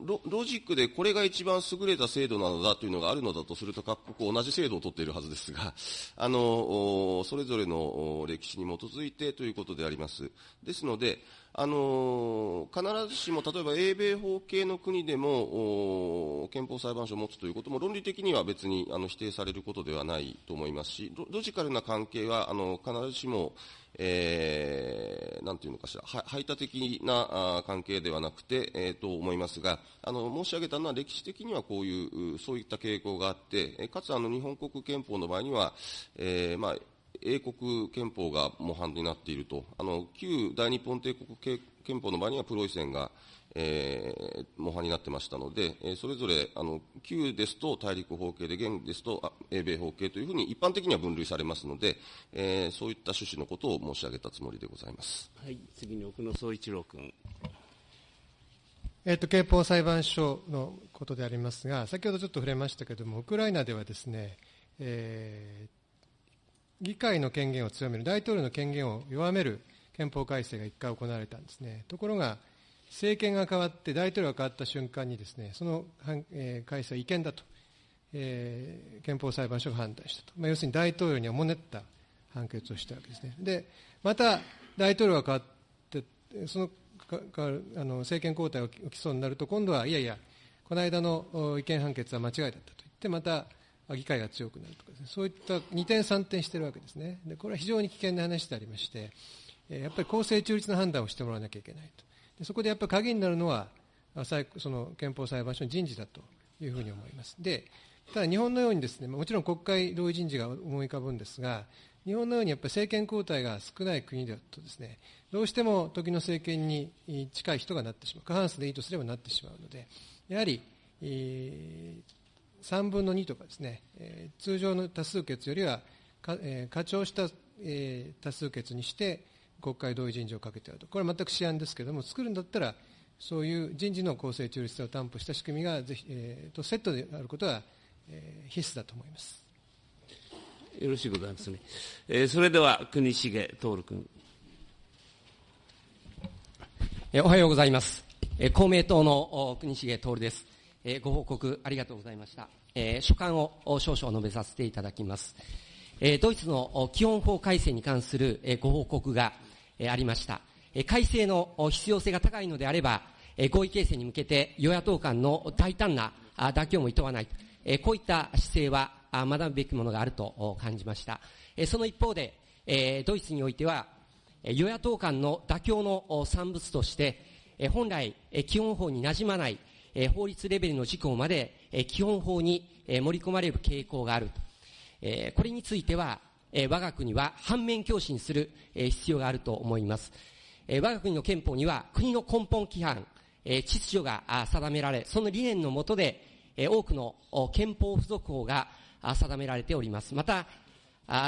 ロ、ロジックでこれが一番優れた制度なのだというのがあるのだとすると、各国同じ制度を取っているはずですが、あのそれぞれの歴史に基づいてということであります。ですので、あの必ずしも例えば英米法系の国でも憲法裁判所を持つということも論理的には別にあの否定されることではないと思いますしロジカルな関係はあの必ずしも、えー、なんていうのかしら。排他的な関係ではなくて、えー、と思いますがあの申し上げたのは歴史的にはこういうそういった傾向があってかつあの日本国憲法の場合には、えーまあ英国憲法が模範になっていると、あの旧大日本帝国憲法の場合にはプロイセンが、えー、模範になってましたので、えー、それぞれあの旧ですと大陸法系で、現ですと英米法系というふうに一般的には分類されますので、えー、そういった趣旨のことを申し上げたつもりでございます。はい、次に奥野総一郎君。えっと、憲法裁判所のことでありますが、先ほどちょっと触れましたけれども、ウクライナではですね、えー、議会の権限を強める、大統領の権限を弱める憲法改正が1回行われたんですね。ところが、政権が変わって、大統領が変わった瞬間にですね、その、えー、改正は違憲だと、えー、憲法裁判所が判断したと。まあ、要するに大統領におもねった判決をしたわけですね。で、また大統領が変わって、そのかかあの政権交代が起きそうになると、今度は、いやいや、この間の違憲判決は間違いだったと言って、また議会が強くなるとかですね、そういった二転三転してるわけですね。で、これは非常に危険な話でありまして、やっぱり公正中立な判断をしてもらわなきゃいけないと。そこでやっぱり鍵になるのは、その憲法裁判所の人事だというふうに思います。で、ただ日本のようにですね、もちろん国会同意人事が思い浮かぶんですが、日本のようにやっぱり政権交代が少ない国だとですね、どうしても時の政権に近い人がなってしまう。過半数でいいとすればなってしまうので、やはり、えー3分の2とかですね、通常の多数決よりはか、えー、課長した、えー、多数決にして国会同意人事をかけてあると、これは全く試案ですけれども、作るんだったら、そういう人事の公正中立性を担保した仕組みがぜひ、えー、とセットであることは、えー、必須だと思います。よろしいございますね。えー、それでは、国重徹君。おはようございます。公明党の国重徹です。えー、ご報告ありがとうございました。えー、所感を少々述べさせていただきます。えー、ドイツの基本法改正に関する、えー、ご報告が、えー、ありました。改正の必要性が高いのであれば、合意形成に向けて与野党間の大胆な妥協も厭わない、こういった姿勢は学ぶべきものがあると感じました。その一方で、ドイツにおいては、与野党間の妥協の産物として、本来、基本法に馴染まない法律レベルの事項まで、基本法に、盛り込まれる傾向がある。これについては、え我が国は反面教師にする、え必要があると思います。え我が国の憲法には国の根本規範、え秩序が定められ、その理念のもとで、え多くの憲法付属法が定められております。また、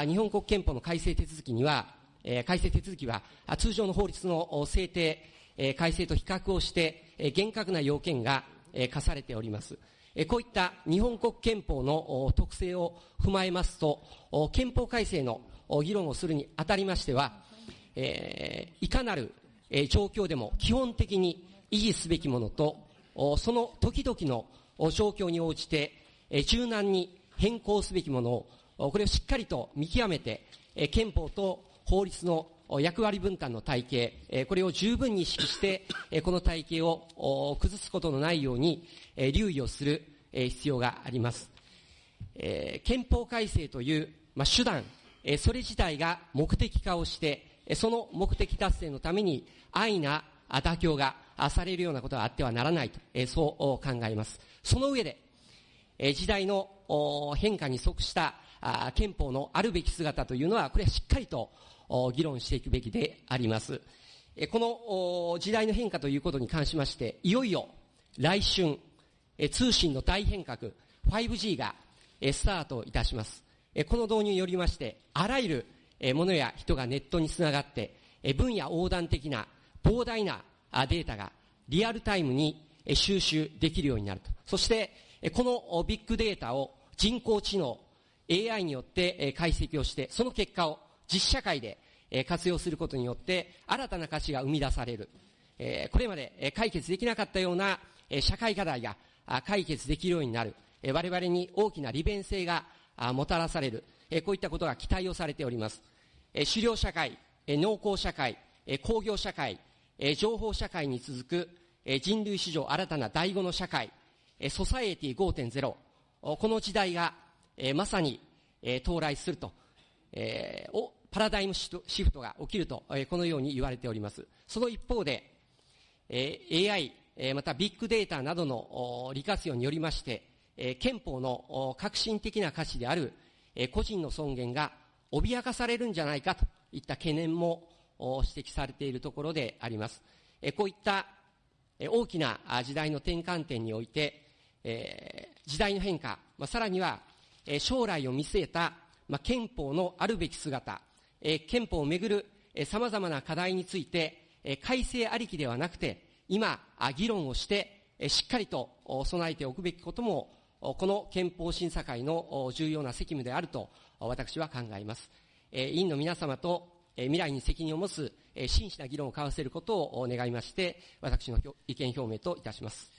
日本国憲法の改正手続きには、え改正手続きは通常の法律の制定、え改正と比較をして、え厳格な要件がえ課されております。こういった日本国憲法の特性を踏まえますと、憲法改正の議論をするにあたりましては、え、いかなる状況でも基本的に維持すべきものと、その時々の状況に応じて柔軟に変更すべきものをこれをしっかりと見極めて、憲法と法律の役割分担の体系、これを十分に意識して、この体系を崩すことのないように留意をする必要があります。憲法改正という、手段、それ自体が目的化をして、その目的達成のために安易な妥協がされるようなことはあってはならないと、そう考えます。その上で、時代の変化に即した憲法のあるべき姿というのは、これはしっかりと議論していくべきであります。この時代の変化ということに関しまして、いよいよ来春、通信の大変革、5G がスタートいたします。この導入によりまして、あらゆるものや人がネットにつながって、分野横断的な膨大なデータがリアルタイムに収集できるようになると。そして、このビッグデータを人工知能、AI によって解析をして、その結果を実社会で活用することによって新たな価値が生み出される。これまで解決できなかったような社会課題が解決できるようになる。我々に大きな利便性がもたらされる。こういったことが期待をされております。狩猟社会、農耕社会、工業社会、情報社会に続く人類史上新たな第五の社会、ソサエティ5.0、この時代がまさに到来するとえ、パラダイムシフトが起きると、このように言われております。その一方で、AI、またビッグデータなどの利活用によりまして、憲法の革新的な価値である個人の尊厳が脅かされるんじゃないかといった懸念も指摘されているところであります。こういった大きな時代の転換点において、時代の変化、さらには将来を見据えた憲法のあるべき姿、憲法をめぐる様々な課題について改正ありきではなくて、今、議論をして、しっかりと備えておくべきことも、この憲法審査会の重要な責務であると私は考えます。委員の皆様と未来に責任を持つ真摯な議論を交わせることを願いまして、私の意見表明といたします。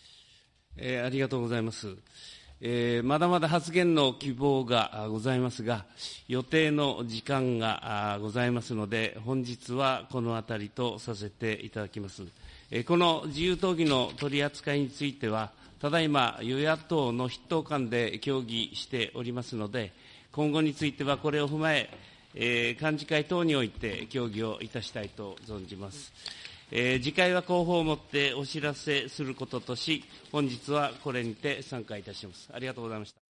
えー、ありがとうございます。えー、まだまだ発言の希望がございますが、予定の時間がございますので、本日はこのあたりとさせていただきます。えー、この自由討議の取り扱いについては、ただいま与野党の筆頭間で協議しておりますので、今後についてはこれを踏まえ、えー、幹事会等において協議をいたしたいと存じます。えー、次回は広報をもってお知らせすることとし、本日はこれにて参加いたします。ありがとうございました。